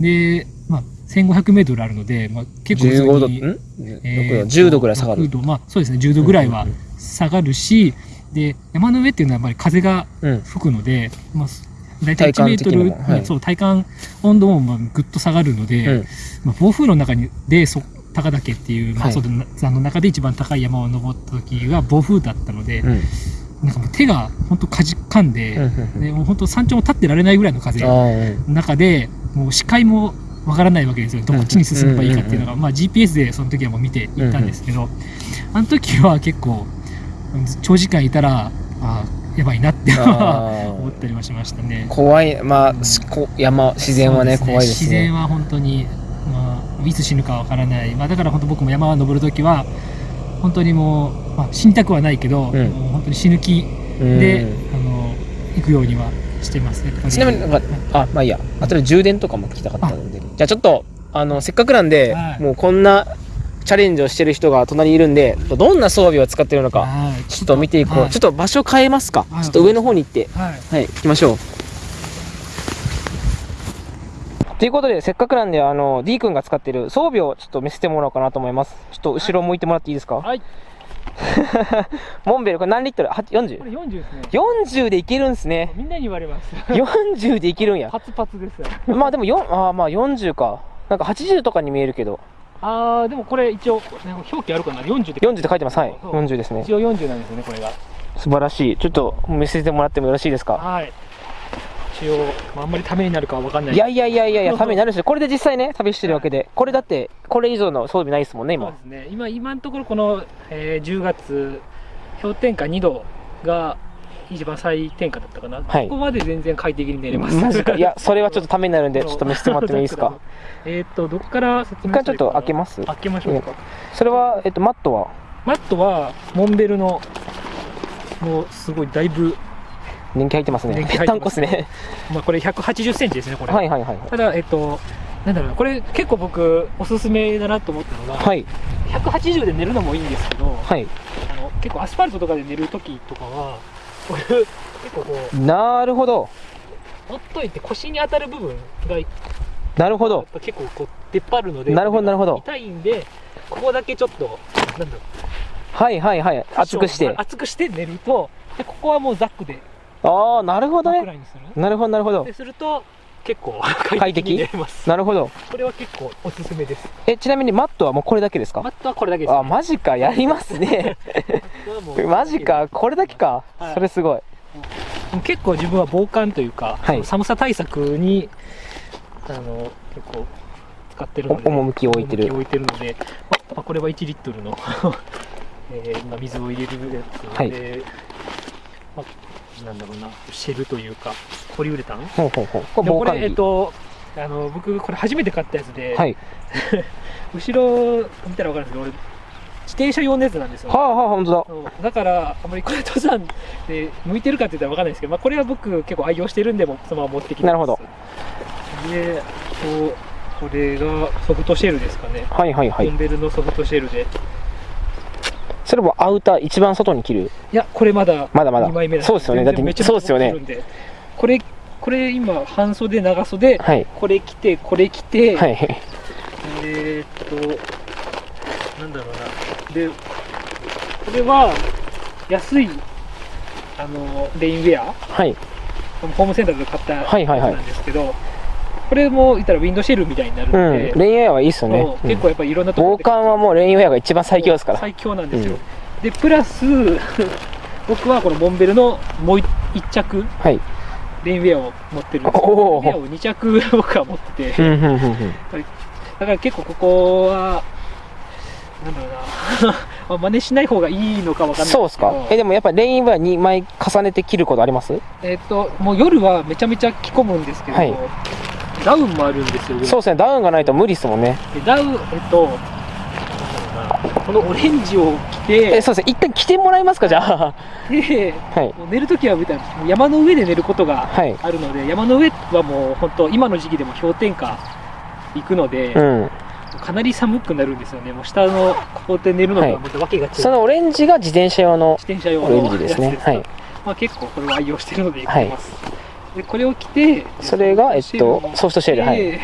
で、まあ、1500メートルあるので、まあ、結構普通15度にん？6えー度10度ぐらい下がる。6度まあそうですね10度ぐらいはうんうん下がるし、で山の上っていうのはやっぱり風がうん。吹くので、まあ、大体1体感的メートル、はい。そう体感温度もまあぐっと下がるので、うん。まあ、暴風の中にでそ高岳っていう、まあ、はい。そう登山の中で一番高い山を登った時が暴風だったので、うん。なんかもう手が本当かじかんで、うんうんでもう本当山頂も立ってられないぐらいの風の中でもう視界もわからないわけですよ。どっちに進めばいいかっていうのが、まあ、GPS でその時はもう見ていったんですけど、あの時は結構長時間いたらあーやばいなって思ったりはしましたね。怖いまあしこ山自然はねそう怖いですね。自然は本当に、まあ、いつ死ぬかわからない、まあ、だから本当僕も山を登る時は本当にもう、まあ、死にたくはないけど、うん。本当に死ぬ気うん。で、あの行くようにはしてますね。ちなみになんかあまあいいや。あとで充電とかも聞きたかったので。じゃあちょっとあのせっかくなんで、はい。もうこんなチャレンジをしてる人が隣にいるんでどんな装備を使ってるのかはい。ちょっと見ていこう、はい。ちょっと場所変えますか、はい。ちょっと上の方に行って。はい。はい。行きましょう。ということでせっかくなんであの D 君が使ってる装備をちょっと見せてもらおうかなと思います。ちょっと後ろ向いてもらっていいですか、はい モンベルこれ何リットル？は 40?40 これ40ですね。40でいけるんすね。みんなに言われます。40でいけるんや。パツパツです。まあでも4あーまあ40か。なんか80とかに見えるけど。ああでもこれ一応表記あるかな？40って40って書いてます。はい。そう40ですね。一応40なんですよねこれが。素晴らしい。ちょっと見せてもらってもよろしいですか？はい。一応、まあ、あんまりためになるかは分かんない。いやいやいやいやいや、ためになるし、これで実際ね、旅してるわけで、これだって、これ以上の装備ないですもんね、今。そうで。すね。今今のところこの、えー10月氷点下2度が一番最低下だったかな、はい。ここまで全然快適に寝れます。マジか。いや、それはちょっとためになるんで、ちょっと見せてもらってもいいですか？えーっとどこから説一回ちょっと開けまます？開けましょうか。それは、えっと、マットは？マットはモンベルのもうすごいだいぶ、年季入ってますね。ぺったんこですね。まあ、これ1 8 0ンチですねこれ、はいはいはい。ただえっとなんだろうなこれ結構僕おすすめだなと思ったのが、はい。180で寝るのもいいんですけど、はい。あの結構アスファルトとかで寝るときとかはこ結構こうなるほど。ほっといて腰に当たる部分がなるほど。ぱ結構こう出っ張るのでなるほどなるほど痛いんでここだけちょっとなんだろうはいはいはい。厚くして。厚くして寝るとでここはもうザックでああ、なるほどね。なるほどなるほどで。すると結構快快適なるほど。これは結構おすすめですえ、ちなみにマットはもうこれだけですか？マットはこれだけです、あ、マジか。やりますね。マジか。これだけかは。いそれすごい。結構自分は防寒というか、はい寒さ対策にあの結構使ってるのでお趣を置いてる置いてるので、まあまあこれは1リットルの、えーまあ、水を入れるやつはいで、まあ、なんだろうなシェルというかポリウレタン？ほうほうほう。これえっ。とあの僕これ初めて買ったやつで、はい。後ろ見たら分かるんですけど俺自転車用のやつなんですよ、はあはあ、ほんとだ。だからあんまりこれ登山で向いてるかって言ったら分かんないですけど、まあ、これは僕結構愛用してるんでもそのまま持ってきてなるほどでこうこれがソフトシェルですかね、はいはいはいモン。ベルのソフトシェルでそれもアウター一番外に着る。いやこれまだまだまだ。2枚目なんそうですよね。だってそうですよね。これこれ今半袖長袖。はい。これ着てこれ着て、はい。えーっとなんだろうな。でこれは安いあのレインウェア。はい。ホームセンターで買ったやつはいはいはい。なんですけど、これも言ったらウィンドシェルみたいになるうん。ので、レインウェアはいいっすよね結構やっぱりいろんなところ防寒はもうレインウェアが一番最強ですから。最強なんですよ、でプラス 僕はこのモンベルのもう一着。はい。レインウェアを持ってるんですおー。レインウェアを2着僕は持ってて、うんうんうんうん。だから結構ここはなんだろうな。ま あ真似しない方がいいのかわかんないそうですか。え、でもやっぱりレインウェア2枚重ねて着ることあります？えっともう夜はめちゃめちゃ着込むんですけど、はいダウンもあるんですよそうですね。ダウンがないと無理ですもんね。でダウンえっとこのオレンジを着てえ、そうですね。一回着てもらえますかじゃあ。ではい。もう寝るときはみたいな山の上で寝ることがはい。あるので、山の上はもう本当今の時期でも氷点下行くので、うん。かなり寒くなるんですよねもう下のここで寝るのとはいはまた訳が違う、そのオレンジが自転車用の自転車用オレンのジですね。はい。まあ、結構これを愛用してるので着てます、でこれを着てそれが、えっと、ソフトシェル。はい。で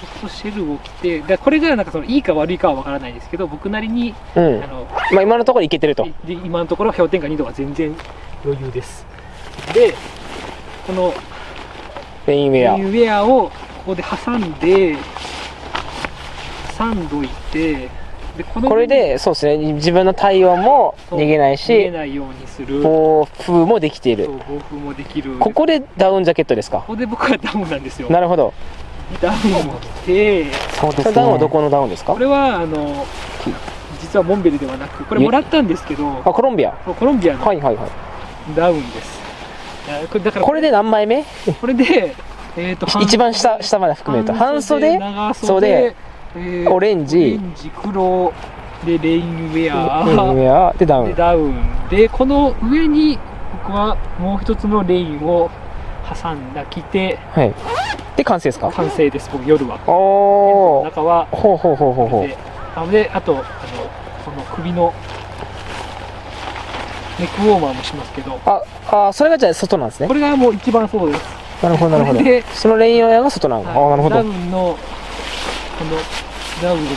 ソフトシェルを着てでこれがなんかそのいいか悪いかは分からないですけど僕なりにうんあ。のまあ今のところいけてると。で今のところ氷点下2度は全然余裕ですでこのレインウェア。レインウェアをここで挟んで挟んどいてでこれで、そうですね。自分の体温も逃げないし、暴風もできている。暴風もできるここでダウンジャケットですか？ここで僕はダウンなんですよなるほど。ダウンを着てそうですね。ダウンはどこのダウンですか？これはあの実はモンベルではなくこれもらったんですけどあ、コロンビア？コロンビアのはいはいはい。ダウンです、これだからこれで何枚目？これで、えー、と一番下、下まで含めると。半袖、長袖袖、えーオレンジオレンジ黒でレインウェレインウアェア、でダウン。でダウンでこの上に僕はもう一つのレインを挟んだ着てはい。で、完成ですか？完成です僕夜はおー。中はほうほうほうほうほうで。あであとあのこの首のネックウォーマーもしますけどあ、あ、それがじゃあ外なんですねこ。れがもう一番そうですなるほどなるほど。そのレインウェアが外なの。あ、なるほダウど。ンのこのダウンの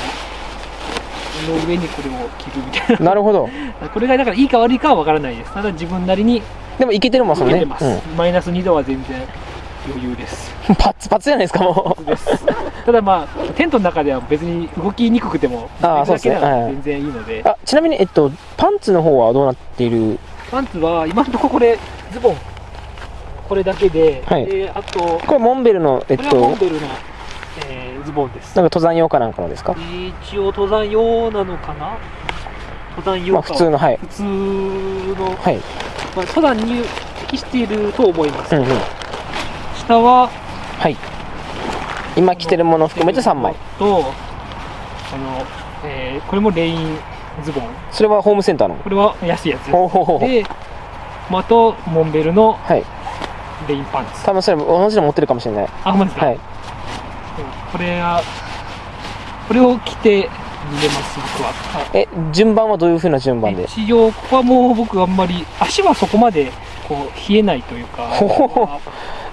の上にこれを着るみたいな。るほど。な これがだからいいか悪いかは分からないです。ただ自分なりにでもいけてるもん、ね。受けてます、マイナス2度は全然余裕です。うん。パッツパツじゃないですか、もう。ただまあテントの中では別に動きにくくてもあーそうですね。全然いいので、あ、ちなみに、えっと、パンツの方はどうなっている？パンツは今のところこれズボン。これだけで、はい。であとここれモンベルの、えっれはモンと、ベルの、ボンですなんか登山用かなんかのですか？一応登山用なのかな？登山用か、まあ普通の、はい。普通の、はい。まあ、登山に適していると思います、うんうん。下ははい。今着てるもの含めて3枚。とあの、えーこれもレインズボンそれはホームセンターの？これは安いやつ。で、まあ、あとモンベルのはい。レインパンツ多分それ同じの持ってるかもしれない。あほんまですか、はい。これはこれを着て見れます僕はえ、順番はどういう風な順番で？一応ここはもう僕あんまり足はそこまでこう冷えないというか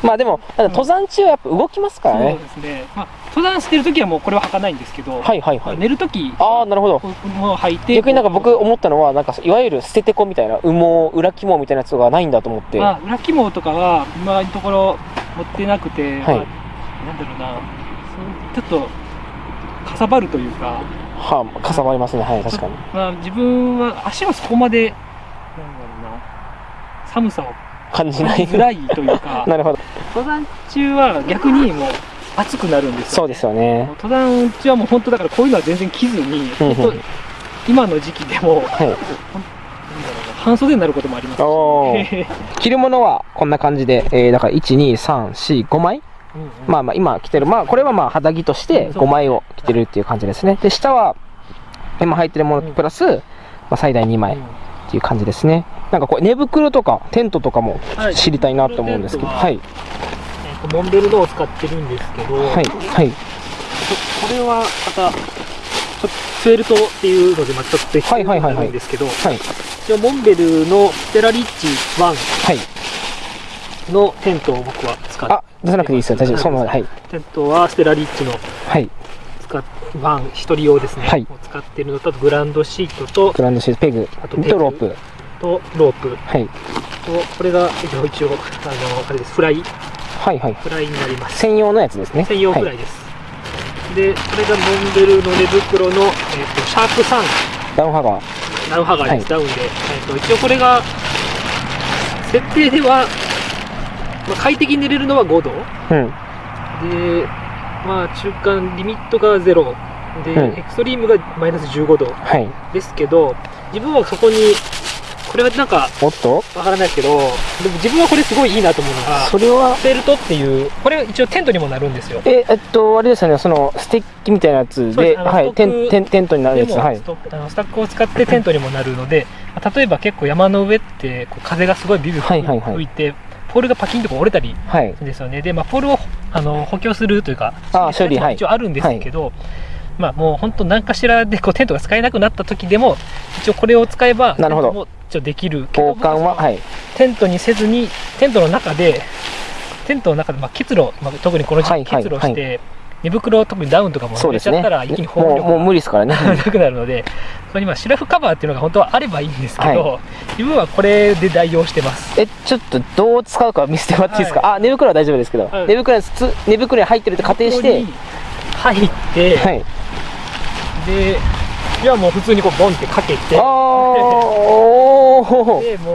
まあでも、登山中はやっぱ動きますからそうね。ですね、まあ、登山してる時はもうこれは履かないんですけど、はいはいはい。寝る時ああ、なるほど。この履いて逆になんか僕思ったのは、なんかいわゆる捨ててこみたいな、羽毛、裏肝みたいなやつがないんだと思って。まあ、裏肝とかは今のところ持ってなくて、はいまあなんだろうなちょっとかさばるというか、はあ、かさばりますね。はい、確かに。まあ、自分は足はそこまでなんだろうな寒さを感じない。感じづらいというか なるほど。登山中は逆にもう暑くなるんですよそうですよね。登山中はもう本当だからこういうのは全然着ずに、今の時期でもはい。半袖になることもありますしおー着るものはこんな感じで、えー、だから1、2、3、4、5枚うんうんまあまあ今着てる、まあこれはまあ肌着として5枚を着てるっていう感じですね。で、下は今履いてるものプラス、まあ最大2枚っていう感じですね。なんかこれ寝袋とかテントとかもはい知りたいなと思うんですけど、はい。モンベルのを使ってるんですけど、はい。はい。ここれはまたちょっとフェルトっていうのでまあちょっと別にはいはいはいはいなるんですけど、はい。一応モンベルのステラリッジ1はい。のテントを僕は使ってあ、出さなくていいですよ。大丈夫。そのままで。はい。テントはステラリッジのはい。使っワン一人用ですね、はいを使ってるのとグランドシートとグランドシート、ペグ、あとペグとロープ。とロープはい。とこれが一応一応あのあれですフライはいはい。フライになります専用のやつですね。専用フラはい。イです、でこれがモンベルの寝袋の、えー、とシャープ3ダウンハガー。ダウンハガーです、はいダウンで、えー、と一応これが設定では、まあ、快適に寝れるのは5度。うん。でまあ中間リミットが0で、うん。エクストリームがマイナス15度はい。ですけど自分はそこにこれはなんかおっと？わからないですけどでも自分はこれすごいいいなと思うのがそれは、フェルトっていうこれ一応テントにもなるんですよ。え、えっと、あれですよね、その、ステッキみたいなやつでで、はい、テン、テン、テントになるやつ。はい。あのスタックを使ってテントにもなるので、まあ例えば結構山の上ってこう風がすごいビュービュはいはいはい。ー吹いて、ポールがパキンとこう折れたりはい。ですよね。で、まあ、ポールをあの補強するというかあー処理はい。一応あるんですけど、まあもう本当何かしらでこうテントが使えなくなった時でも一応これを使えばなるほど。一応できる交換は、はい。テントにせずにテントの中でテントの中でまあ結露、まあ、特にこの時期はいはい。結露して、寝袋特にダウンとかもそうですね。濡れちゃったら一気に保温もう、力もう無理ですからね。なくなるので、そこにまあシュラフカバーっていうのが本当はあればいいんですけど、は自分はこれで代用してます。え、ちょっとどう使うか見せてもらっていいですか、あ、寝袋は大丈夫ですけど、はい寝袋につ寝袋に入ってるって仮定して入って、はい。で、いやもう普通にこうボンってかけて、あー、おー、で、も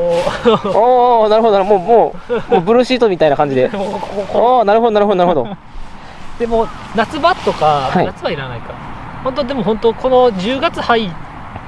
おー、なるほど、もう、もう、もうブルーシートみたいな感じで。う、もうこここおー、なるほど、なるほど、なるほど。うでも夏場とか、はい夏はいらないか。本当でも本当この10月入っ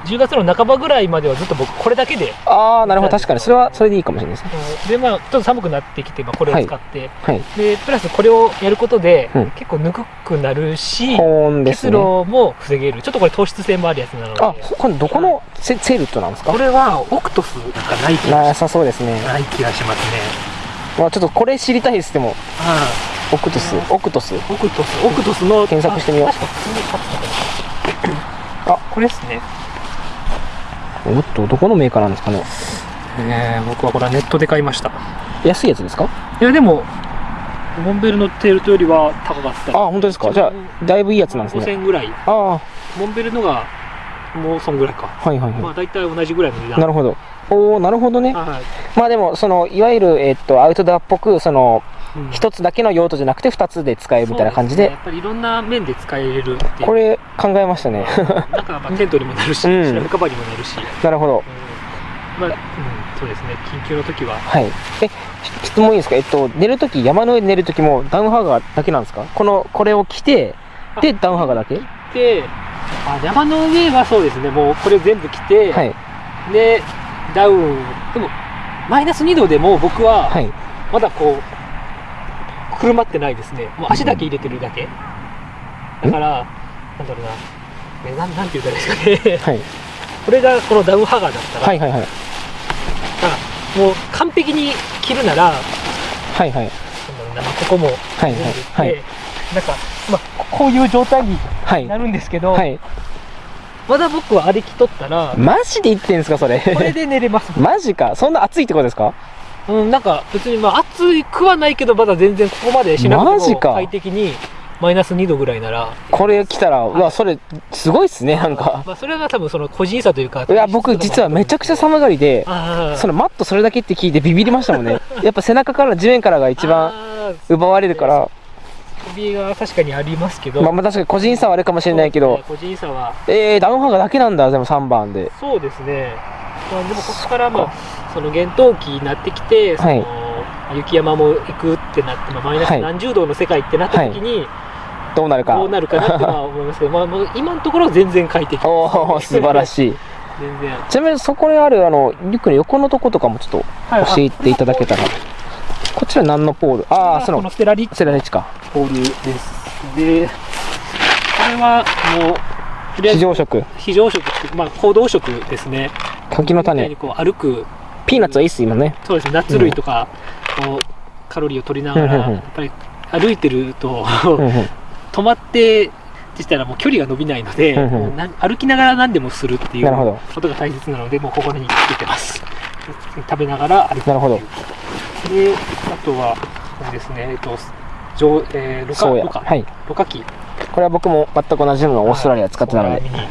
10月の半ばぐらいまではずっと僕これだけで、あー、なるほど、確かに、それは、それでいいかもしれないですね。でまあちょっと寒くなってきて、まあ、これを使って、はい。でプラスこれをやることで、うん結構ぬくくなるし、保温です結ね。露も防げる。ちょっとこれ糖質性もあるやつなので。あ、これどこのセセールットなんですか？これはオクトスなんかない気がなさそうですね。ない気がしますね。まあちょっとこれ知りたいです、でも。あオクトス、オクトス。あ、オクトス、オクトスの検索してみようあこれですね。おっと、どこのメーカーなんですかね。えー、僕はこれはネットで買いました。安いやつですか？いやでもモンベルのテールトよりは高かった。あ、本当ですか？じゃあ、だいぶいいやつなんですね。5000ぐらい。ああ、モンベルのがもうそんぐらいか。はいはいはまあ大体同じぐらいの値い。段。なるほど。おおなるほどね。はいまあでも、その、いわゆる、えっと、アウトドアっぽく、その、うん。一つだけの用途じゃなくて、二つで使えるみたいな感じで、ね。やっぱりいろんな面で使えるっていう。これ考えましたね。なん。かまあテントにもなるし、うん。カバーにもなるし、なるほど。うん。まあ、うん、そうですね、緊急の時は、はい。え、ち質問いいですか？えっと、寝るとき、山の上で寝るときもダウンハーガーだけなんですか？この、これを着て、で、ダウンハーガーだけ？であ山の上はそうですね。もうこれ全部着て、はい。でダウン。でもマイナス2度でも僕ははい。まだこうくるまってないですねもう足だけ入れてるだけ、だからなんだろうなえなんなんて言ったらいいですかねはい。これがこのダウンハガーだったら、はいはいはい。あもう完璧に着るならなんだはいはい。ろうな、まあここもはいはいはいでなんか、まあ、ここういう状態にはい。なるんですけど、はい。まだ僕は歩き取ったらマジで言ってんすか、それ。これで寝れます マジか。そんな暑いってことですか？うん、なんか別にまあ暑くはないけどまだ全然ここまでしなくても快適にマイナス2度ぐらいなら、これ来たら、うわ、それ、すごいっすね、なんか。まあ、それが多分その個人差というかいや、僕実はめちゃくちゃ寒がりで、そのマットそれだけって聞いてビビりましたもんね。やっぱ背中から地面からが一番奪われるから、首が確かにありますけど、まあまあ確かに個人差はあるかもしれないけど、個人差は。えー、ダウンハーガーだけなんだ、でも3番で。そうですね、まあ、でもここからまあその厳冬期になってきてその、はい雪山も行くってなって、まあ、マイナスはい。何十度の世界ってなった時に、どうなるか。どうなるかなっては思いますけど、まあ、もう今のところは全然快適。おお 素晴らいしい。全然。ちなみにそこにある、あの、リュックの横のとことかもちょっとはい。教えていただけたら。こちら何のポール？ああ、そのステラリッチか。ポールです。でこれはもう非常食。非常食ってまあ行動食ですね。柿の種。こう歩く。ピーナッツはいいっす、今ね。そうですね。ナッツ類とか、こうカロリーを取りながら、やっぱり歩いてると止まってってしたらもう距離が伸びないので、うんうん歩きながら何でもするっていうことが大切なのでもうここにつけてます。食べながら歩くなるほど。であとはですねえっと上えー、ロカ。ロカはい。ロカキこれは僕も全く同じものをオーストラリアで使ってたので、ね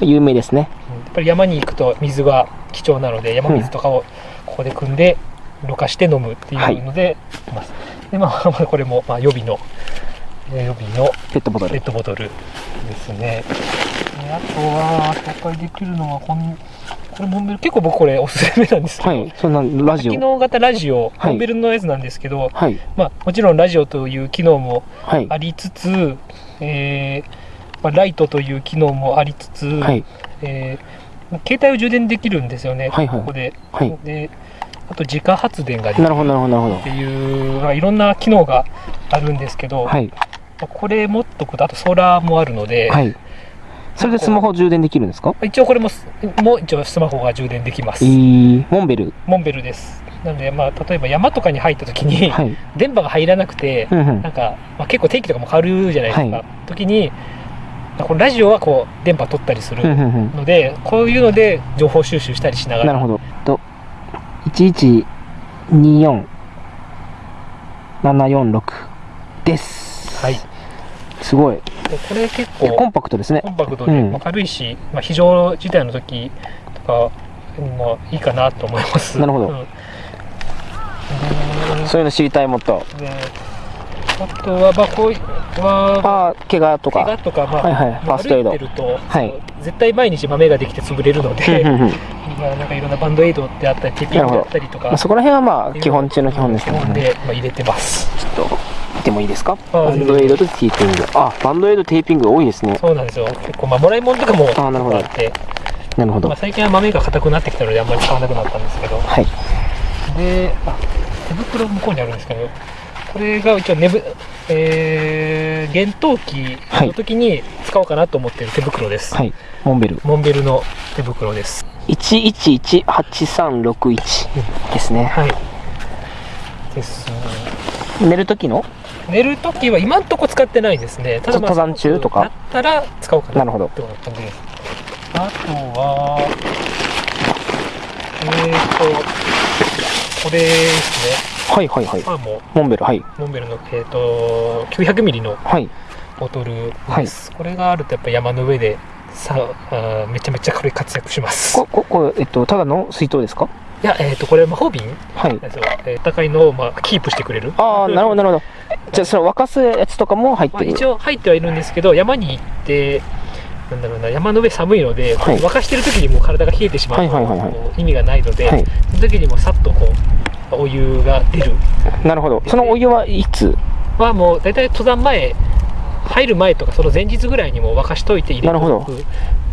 有名ですね。うんやっぱり山に行くと水が貴重なので山水とかをここで汲んでろ過して飲むっていうので、ますでまあまあ これもまあ予備のえー予備のペットボトル。ペットボトルですねであとは紹介できるのはこんこれモンベル結構僕これおすすめなんですけど、はい。そんな、ラジ機オ。能型ラジオ、はいモンベルのやつなんですけど、はい。まあ、もちろんラジオという機能もはい。ありつつ、えーまあ、ライトという機能もありつつ、はい。えー携帯を充電できるんですよね、はいはいここで。はい。であと自家発電ができるなるほど、なるほど、なるほっていう、まあ、いろんな機能があるんですけど。まあこれ持っとくとあとソーラーもあるので、はい。それでスマホ充電できるんですか？一応これもすもう一応スマホが充電できます、えー、モンベル。モンベルですなので、まあ、例えば山とかに入った時に、はい。電波が入らなくて、うんうんなんか、まあ、結構天気とかも変わるじゃないですか、はい時にこのラジオはこう電波取ったりするうんうんうんので、こういうので情報収集したりしながらなるほど。と、1124 746です。はい、すごい。でこれ結いやコン構パクトですね。コ。ンパクトで、うん。まあ、軽いし、まあ、非常事態の時とかにもいいかなと思います。なるほど。うん。そういうの知りたいもっと。あとはまあこういうは怪我とか。怪我とか、まあはいはい。ファーストエイド。ると、はい。絶対毎日豆ができて潰れるので、うんうんうん。まあ、なんかいろんなバンドエイドであったりテーピングであったりとか。まあそこら辺はまあ、基本中の基本ですけどね。で、まあ、入れてますちょっと、見てもいいですか？あバンドエイドとテーピング。あ、バンドエイド、テーピング多いですね。そうなんですよ結構まあもらい物とかもあなるほどあってなるほど。まあ、最近は豆が硬くなってきたのであんまり使わなくなったんですけどはい。であ手袋向こうにあるんですけどこれが一応寝ぶえー、厳冬期の時に使おうかなと思っている手袋です、はい。モンベル。モンベルの手袋です1118361ですね。はいです寝る時の？寝るときは今んとこ使ってないですね。ただ、まあ、登山中とか？だったら使おうかな。なるほど。って感じで。すあとはえーとこれですね。はいはいはい。まあもモンベル、はい。うモンベルの、えー、と900ミリのはい。ボトルです、これがあるとやっぱ山の上でさあーめちゃめちゃこれ活躍します。こ、こ、これ、えっと、ただの水筒ですか？いやえっ、とこれ魔法瓶はい。えー高いのを、まあ、キープしてくれる？ああ、なるほど、なるほど。じゃあ、その沸かすやつとかも入っまあ、てる？一応入ってはいるんですけど山に行ってなんだろうな山の上寒いので、はい。沸かしてる時にもう体が冷えてしまうと、はいはいはいはい。こう意味がないので、はい。その時にもさっとこうお湯が出る。なるほど。そのお湯はいつ？はもう大体登山前入る前とかその前日ぐらいにもう沸かしといて入れてなるほど。おく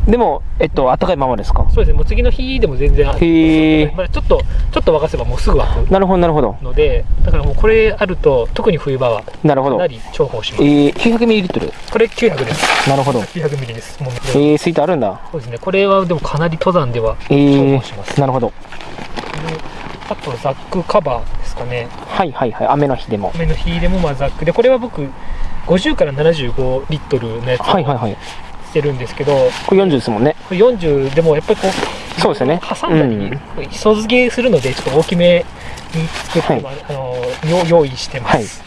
でもえっと暖かいままですか？そうですねもう次の日でも全然へえまあ、ちょっとちょっと沸かせばもうすぐ沸くなるほどなるほど。のでだからもうこれあると特に冬場はなるほど。かなり重宝します。えー、900ml これ900です。なるほど。900ミリです。もうえー、スイートあるんだ。そうですね。これはでもかなり登山ではえ重ー宝します、なるほど。であとザックカバーですかね。はいはいはい。雨の日でも。雨の日でもまあザック。でこれは僕50から75リットルのやつをはいはいはいしてるんですけど、これ40ですもんね。これ40でもやっぱりこうそうですよね。挟んだり、うん。磯漬けするのでちょっと大きめに作って、はい。まああのよ用意してます、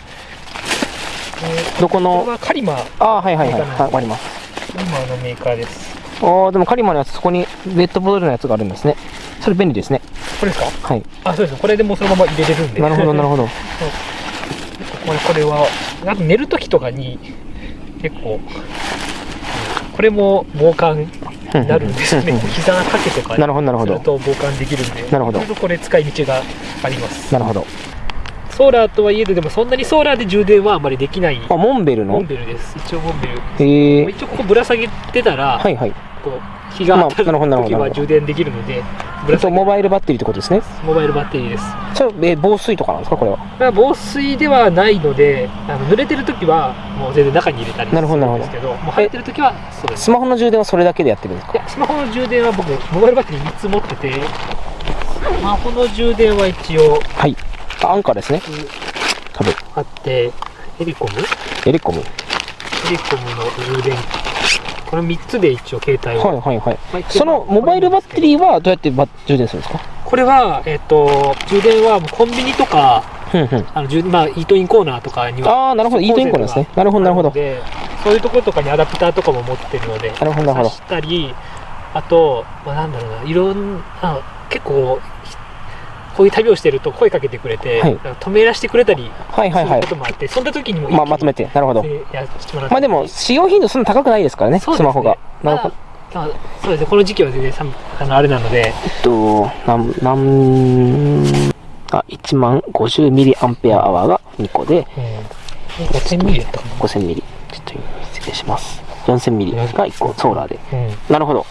でどこの？はカリマ。ああはいはいはい。はいわかります。カリマのメーカーです。ああでもカリマのやつそこにペットボトルのやつがあるんですね。それ便利ですね。これですか？はい。あそうです。これでもうそのまま入れれるんで。なるほどなるほど。これこれはあと寝る時とかに結構うんこれも防寒になるんですよね。膝掛けとかなるほどなるほするどと防寒できるんでなるほど。これ使い道があります。なるほど。ソーラーとはいえどでもそんなにソーラーで充電はあまりできない。あモンベルの？モンベルです。一応モンベル。えー、一応ここぶら下げてたら、はいはい。こう日が当たるまあなるほどなるほど。時は充電できるのでぶえっとら下げモバイルバッテリーってことですね。モバイルバッテリーです。それえー防水とかなんですかこれは？まあ、防水ではないのであの濡れてる時はもう全然中に入れたりするんですけどもう入ってる時はそうです。スマホの充電はそれだけでやってるんですか？スマホの充電は僕モバイルバッテリー3つ持っててスマホの充電は一応はい。あアンカーですね。多分。あってエリコム？エレコム。エリコムの充電この3つで一応携帯を、はいはいはい。まあそのモバイルバッテリーはど。うやってバ充電するんですか？これは、えっと充電はコンビニとかあの充まあ、イートインコーナーとかにはああなるほど。イートインコーナーですね。なるほどなるほど。でそういうところとかにアダプターとかも持ってるのでなるほどなるほど。挿したりあと、まあ、なんだろうないろんな結構ひこういう旅をしてると声かけてくれて、はい。止めらしてくれたりはいはいはい。することもあって、そんな時にもまあまとめて。なるほど。まあでも使用頻度そんな高くないですからねね。スマホが。なるほどそうですね。この時期は全然寒あのあれなので。えっとなんなんあ1万50ミリアンペアアワーが2個で。うん5000ミリだったかな。5000ミリ。ちょっと今失礼します。4000ミリが1個ソーラーで。うん。なるほど。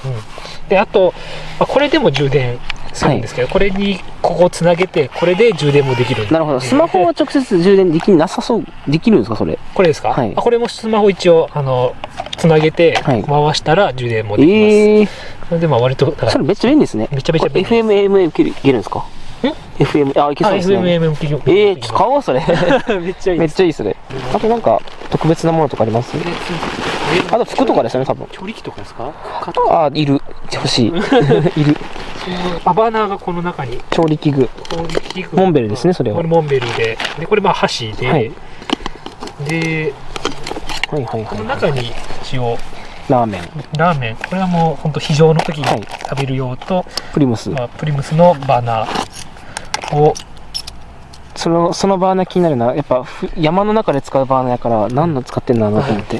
であと、まあ、これでも充電するんですけど、これにここをつなげてこれで充電もできるなるほど。スマホは直接充電できなさそう。できるんですかそれ？これですか、はい。あこれもスマホ一応あのつなげてはい。回したら充電もできます、ええそれでまあ割とそれめっちゃ便利ですね。めちゃめちゃ便利これ FM、AM いけるいけるんですか？FM、あ、いけそうですね。FMM 企業ええー、ちょっと買おう、それ。めっちゃいいめっちゃいいそれ。あとなんか、特別なものとかあります？あと服とかですよね、多分。調理器とかですか？あ、いる。欲しい。いる。アバナーがこの中に調理器具。調理器具モンベルですねそれはこれモンベルででこれまあ箸で、はいではいはいこのは中に一応い。ラーメン。ラーメンこれはもう本当非常の時にはい食べる用と、プリムス。まあ、プリムスのバーナーをその、そのバーナー気になるな。やっぱ、ふ山の中で使うバーナーやから、何の使ってんだろうなと思って。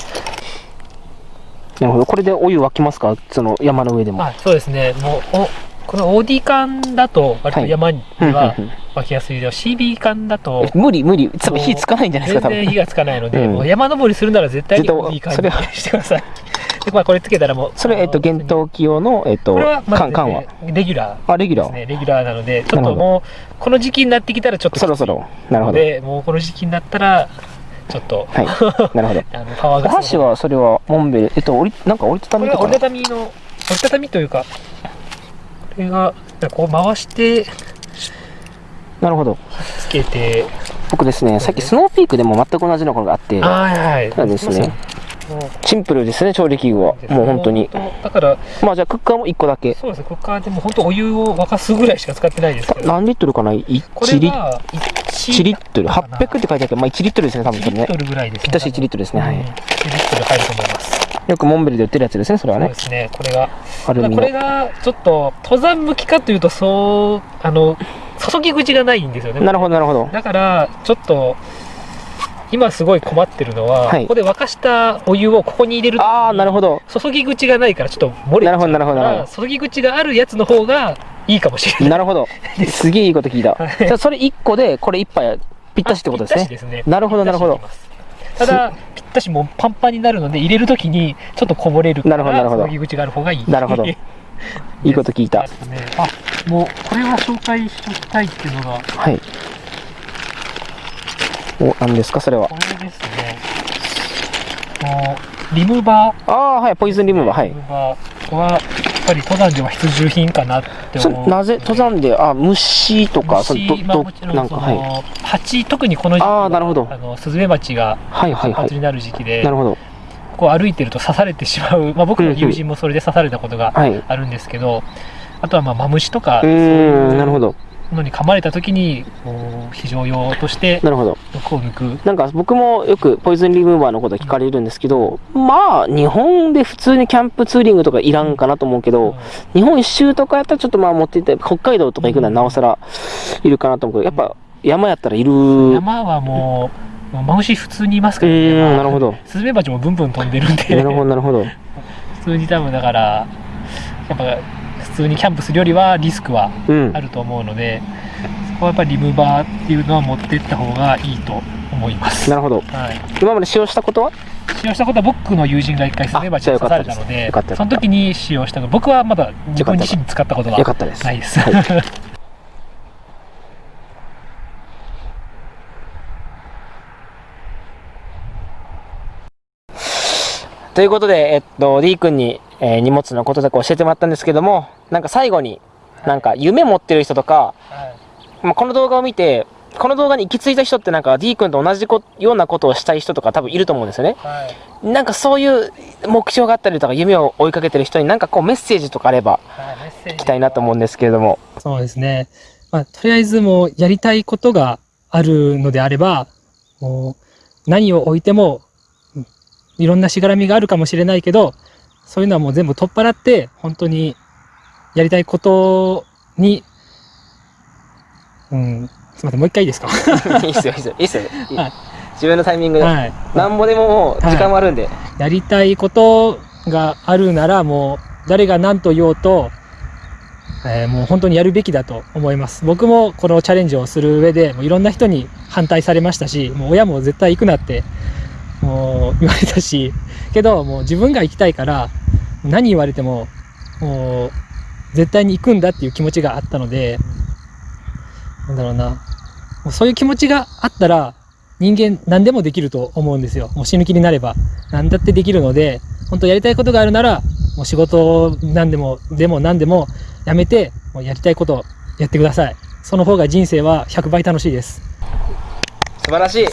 なるほど。これでお湯沸きますか？その山の上でも。あそうですねもうおこの OD 缶だと割と山にはうん湧きやすいけど CB 缶だとえ無理無理。多分火つかないんじゃないですか、多分。全然火がつかないので、うんもう山登りするなら絶対にれはにしてくださいで、まあ、これつけたらもうそれ、えっと、厳冬期用の、えっとこれは、まず缶、缶は？レギュラあ、レギュラー。レギュラーなのでちょっともうこの時期になってきたらちょっとそろそろ。なるほど。でもうこの時期になったらちょっと、はい。なるほど。あのパワーおが箸は、それは、モンベル、えっと、折り、なんか折りたたみとか？な。たたみの折りたたみというかこれがこう回してなるほど。つけて僕ですね、さっきスノーピークでも全く同じのがあって、はいはいただですね、シンプルですね、調理器具は。もう本当に。だからまあじゃあクッカーも1個だけ。そうですねクッカーでも本当お湯を沸かすぐらいしか使ってないですけど何リットルかな ?1 これリッは1リットル。800って書いてあるけど、まあ1リットルですね、多分そ1れねリッ。トルぐらいですねぴったし1リットルですね、はい。1リットル入ると思いますよくモンベルで売ってるやつですね、それはねそうで。すねこれがアルこれ。がちょっと登山向きかというとそうあの注ぎ口がないんですよねなるほど、なるほど。だからちょっと今すごい困ってるのは、はいここで沸かしたお湯をここに入れるとああ、なるほど。注ぎ口がないからちょっと漏れなるほどなるほどなるほから注ぎ口があるやつの方がいいかもしれない。なるほど。すげえいいこと聞いた。はいじゃあそれ1個でこれ1杯ぴったしってことですね。ですね。なるほどなるほどただ、ぴったしもうパンパンになるので、入れるときにちょっとこぼれるから、なるほどなるほど注ぎ口がある方がいい。なるほど いいこと聞いたね。あ、もうこれは紹介しておきたいっていうのが、はい。お、何ですかそれはこ。れですね。もうリムバー。ああ、はい。ポイズンリムーバー。はいリ。ムバーは、やっぱり登山では必需品かなってそ思う。なぜ登山で、あ、虫とか、そ虫まあど、なんんか、そはい。の、蜂、特にこの時期はあーなるほどあのスズメバチがはいはいはい。になる時期で、なるほど。こう歩いてると刺されてしまう、まあ、僕の友人もそれで刺されたことがはい。うあるんですけど、あとはまあマムシとか、なるほど。ど。のに噛まれた時に、こう非常用としてなるほど。毒を抜く。なんか僕もよくポイズンリムーバーのこと聞かれるんですけど、まあ、日本で普通にキャンプツーリングとかいらんかなと思うけど、日本一周とかやったらちょっとまあ持っていって、北海道とか行くのはなおさらいるかなと思うけど、やっぱ山やったらいる。う山はもう、もうマムシ普通にいますからーん、なるど。ほど。スズメバチもブンブン飛んでるんで、なるほど、なるほど。普通に多分だから、やっぱ普通にキャンプするよりはリスクはうんあ。ると思うので、そこはやっぱりリムバーっていうのは持ってった方がいいと思います。なるほど。はい。今まで使用したことは？使用したことは僕の友人が一回スズメバチに刺されたのでその時に使用したの僕はまだ自分自身に使ったことはよかったです。ないです。はい ということで、えっと、D 君に、えー荷物のこととか教えてもらったんですけども、なんか最後に、なんか夢持ってる人とか、はいまあ、この動画を見て、この動画に行き着いた人ってなんか D 君と同じこようなことをしたい人とか多分いると思うんですよね。はいなんかそういう目標があったりとか夢を追いかけてる人になんかこうメッセージとかあれば聞きたいなと思うんですけれども。そうですね。まあ、とりあえずもうやりたいことがあるのであれば、もう何を置いても、うんいろんなしがらみがあるかもしれないけど、そういうのはもう全部取っ払って、本当にやりたいことに、うん、すみません、もう一回いいですか？いいっすよ、いいっすよ、いいっすよ。いいはい自分のタイミングで。はい。なんぼでももう時間もあるんで。やりたいことがあるならもう誰が何と言おうと、えーもう本当にやるべきだと思います僕もこのチャレンジをする上でもういろんな人に反対されましたしもう親も絶対行くなってもう言われたしけどもう自分が行きたいから何言われてももう絶対に行くんだっていう気持ちがあったのでなんだろうな。もうそういう気持ちがあったら人間何でもできると思うんですよ。もう死ぬ気になれば。何だってできるので本当やりたいことがあるならもう仕事何でもでも何でもやめてもうやりたいことやってください。その方が人生は100倍楽しいです。素晴らしい。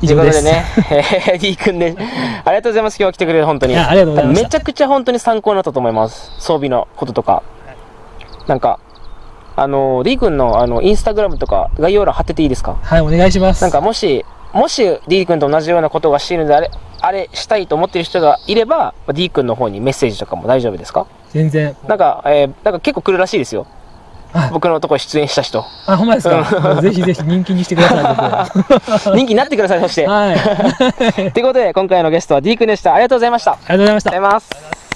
以上ですということでね、えー、D 君で、ありがとうございます。今日は来てくれて本当に。ありがとうございましためちゃくちゃ本当に参考になったと思います。装備のこととか。なんか、あの、D 君のあのインスタグラムとか概要欄貼ってていいですか？はいお願いしますなんかもし、もし D 君と同じようなことがしているのであれ、あれしたいと思っている人がいれば、D 君の方にメッセージとかも大丈夫ですか？全然なんか、えーなんか結構来るらしいですよ。はい僕のとこ出演した人。あほんまですか？ぜひぜひ人気にしてください僕 人気になってください、そして。はいありがとうということで、今回のゲストは D 君でした。ありがとうございました。ありがとございましたうございます。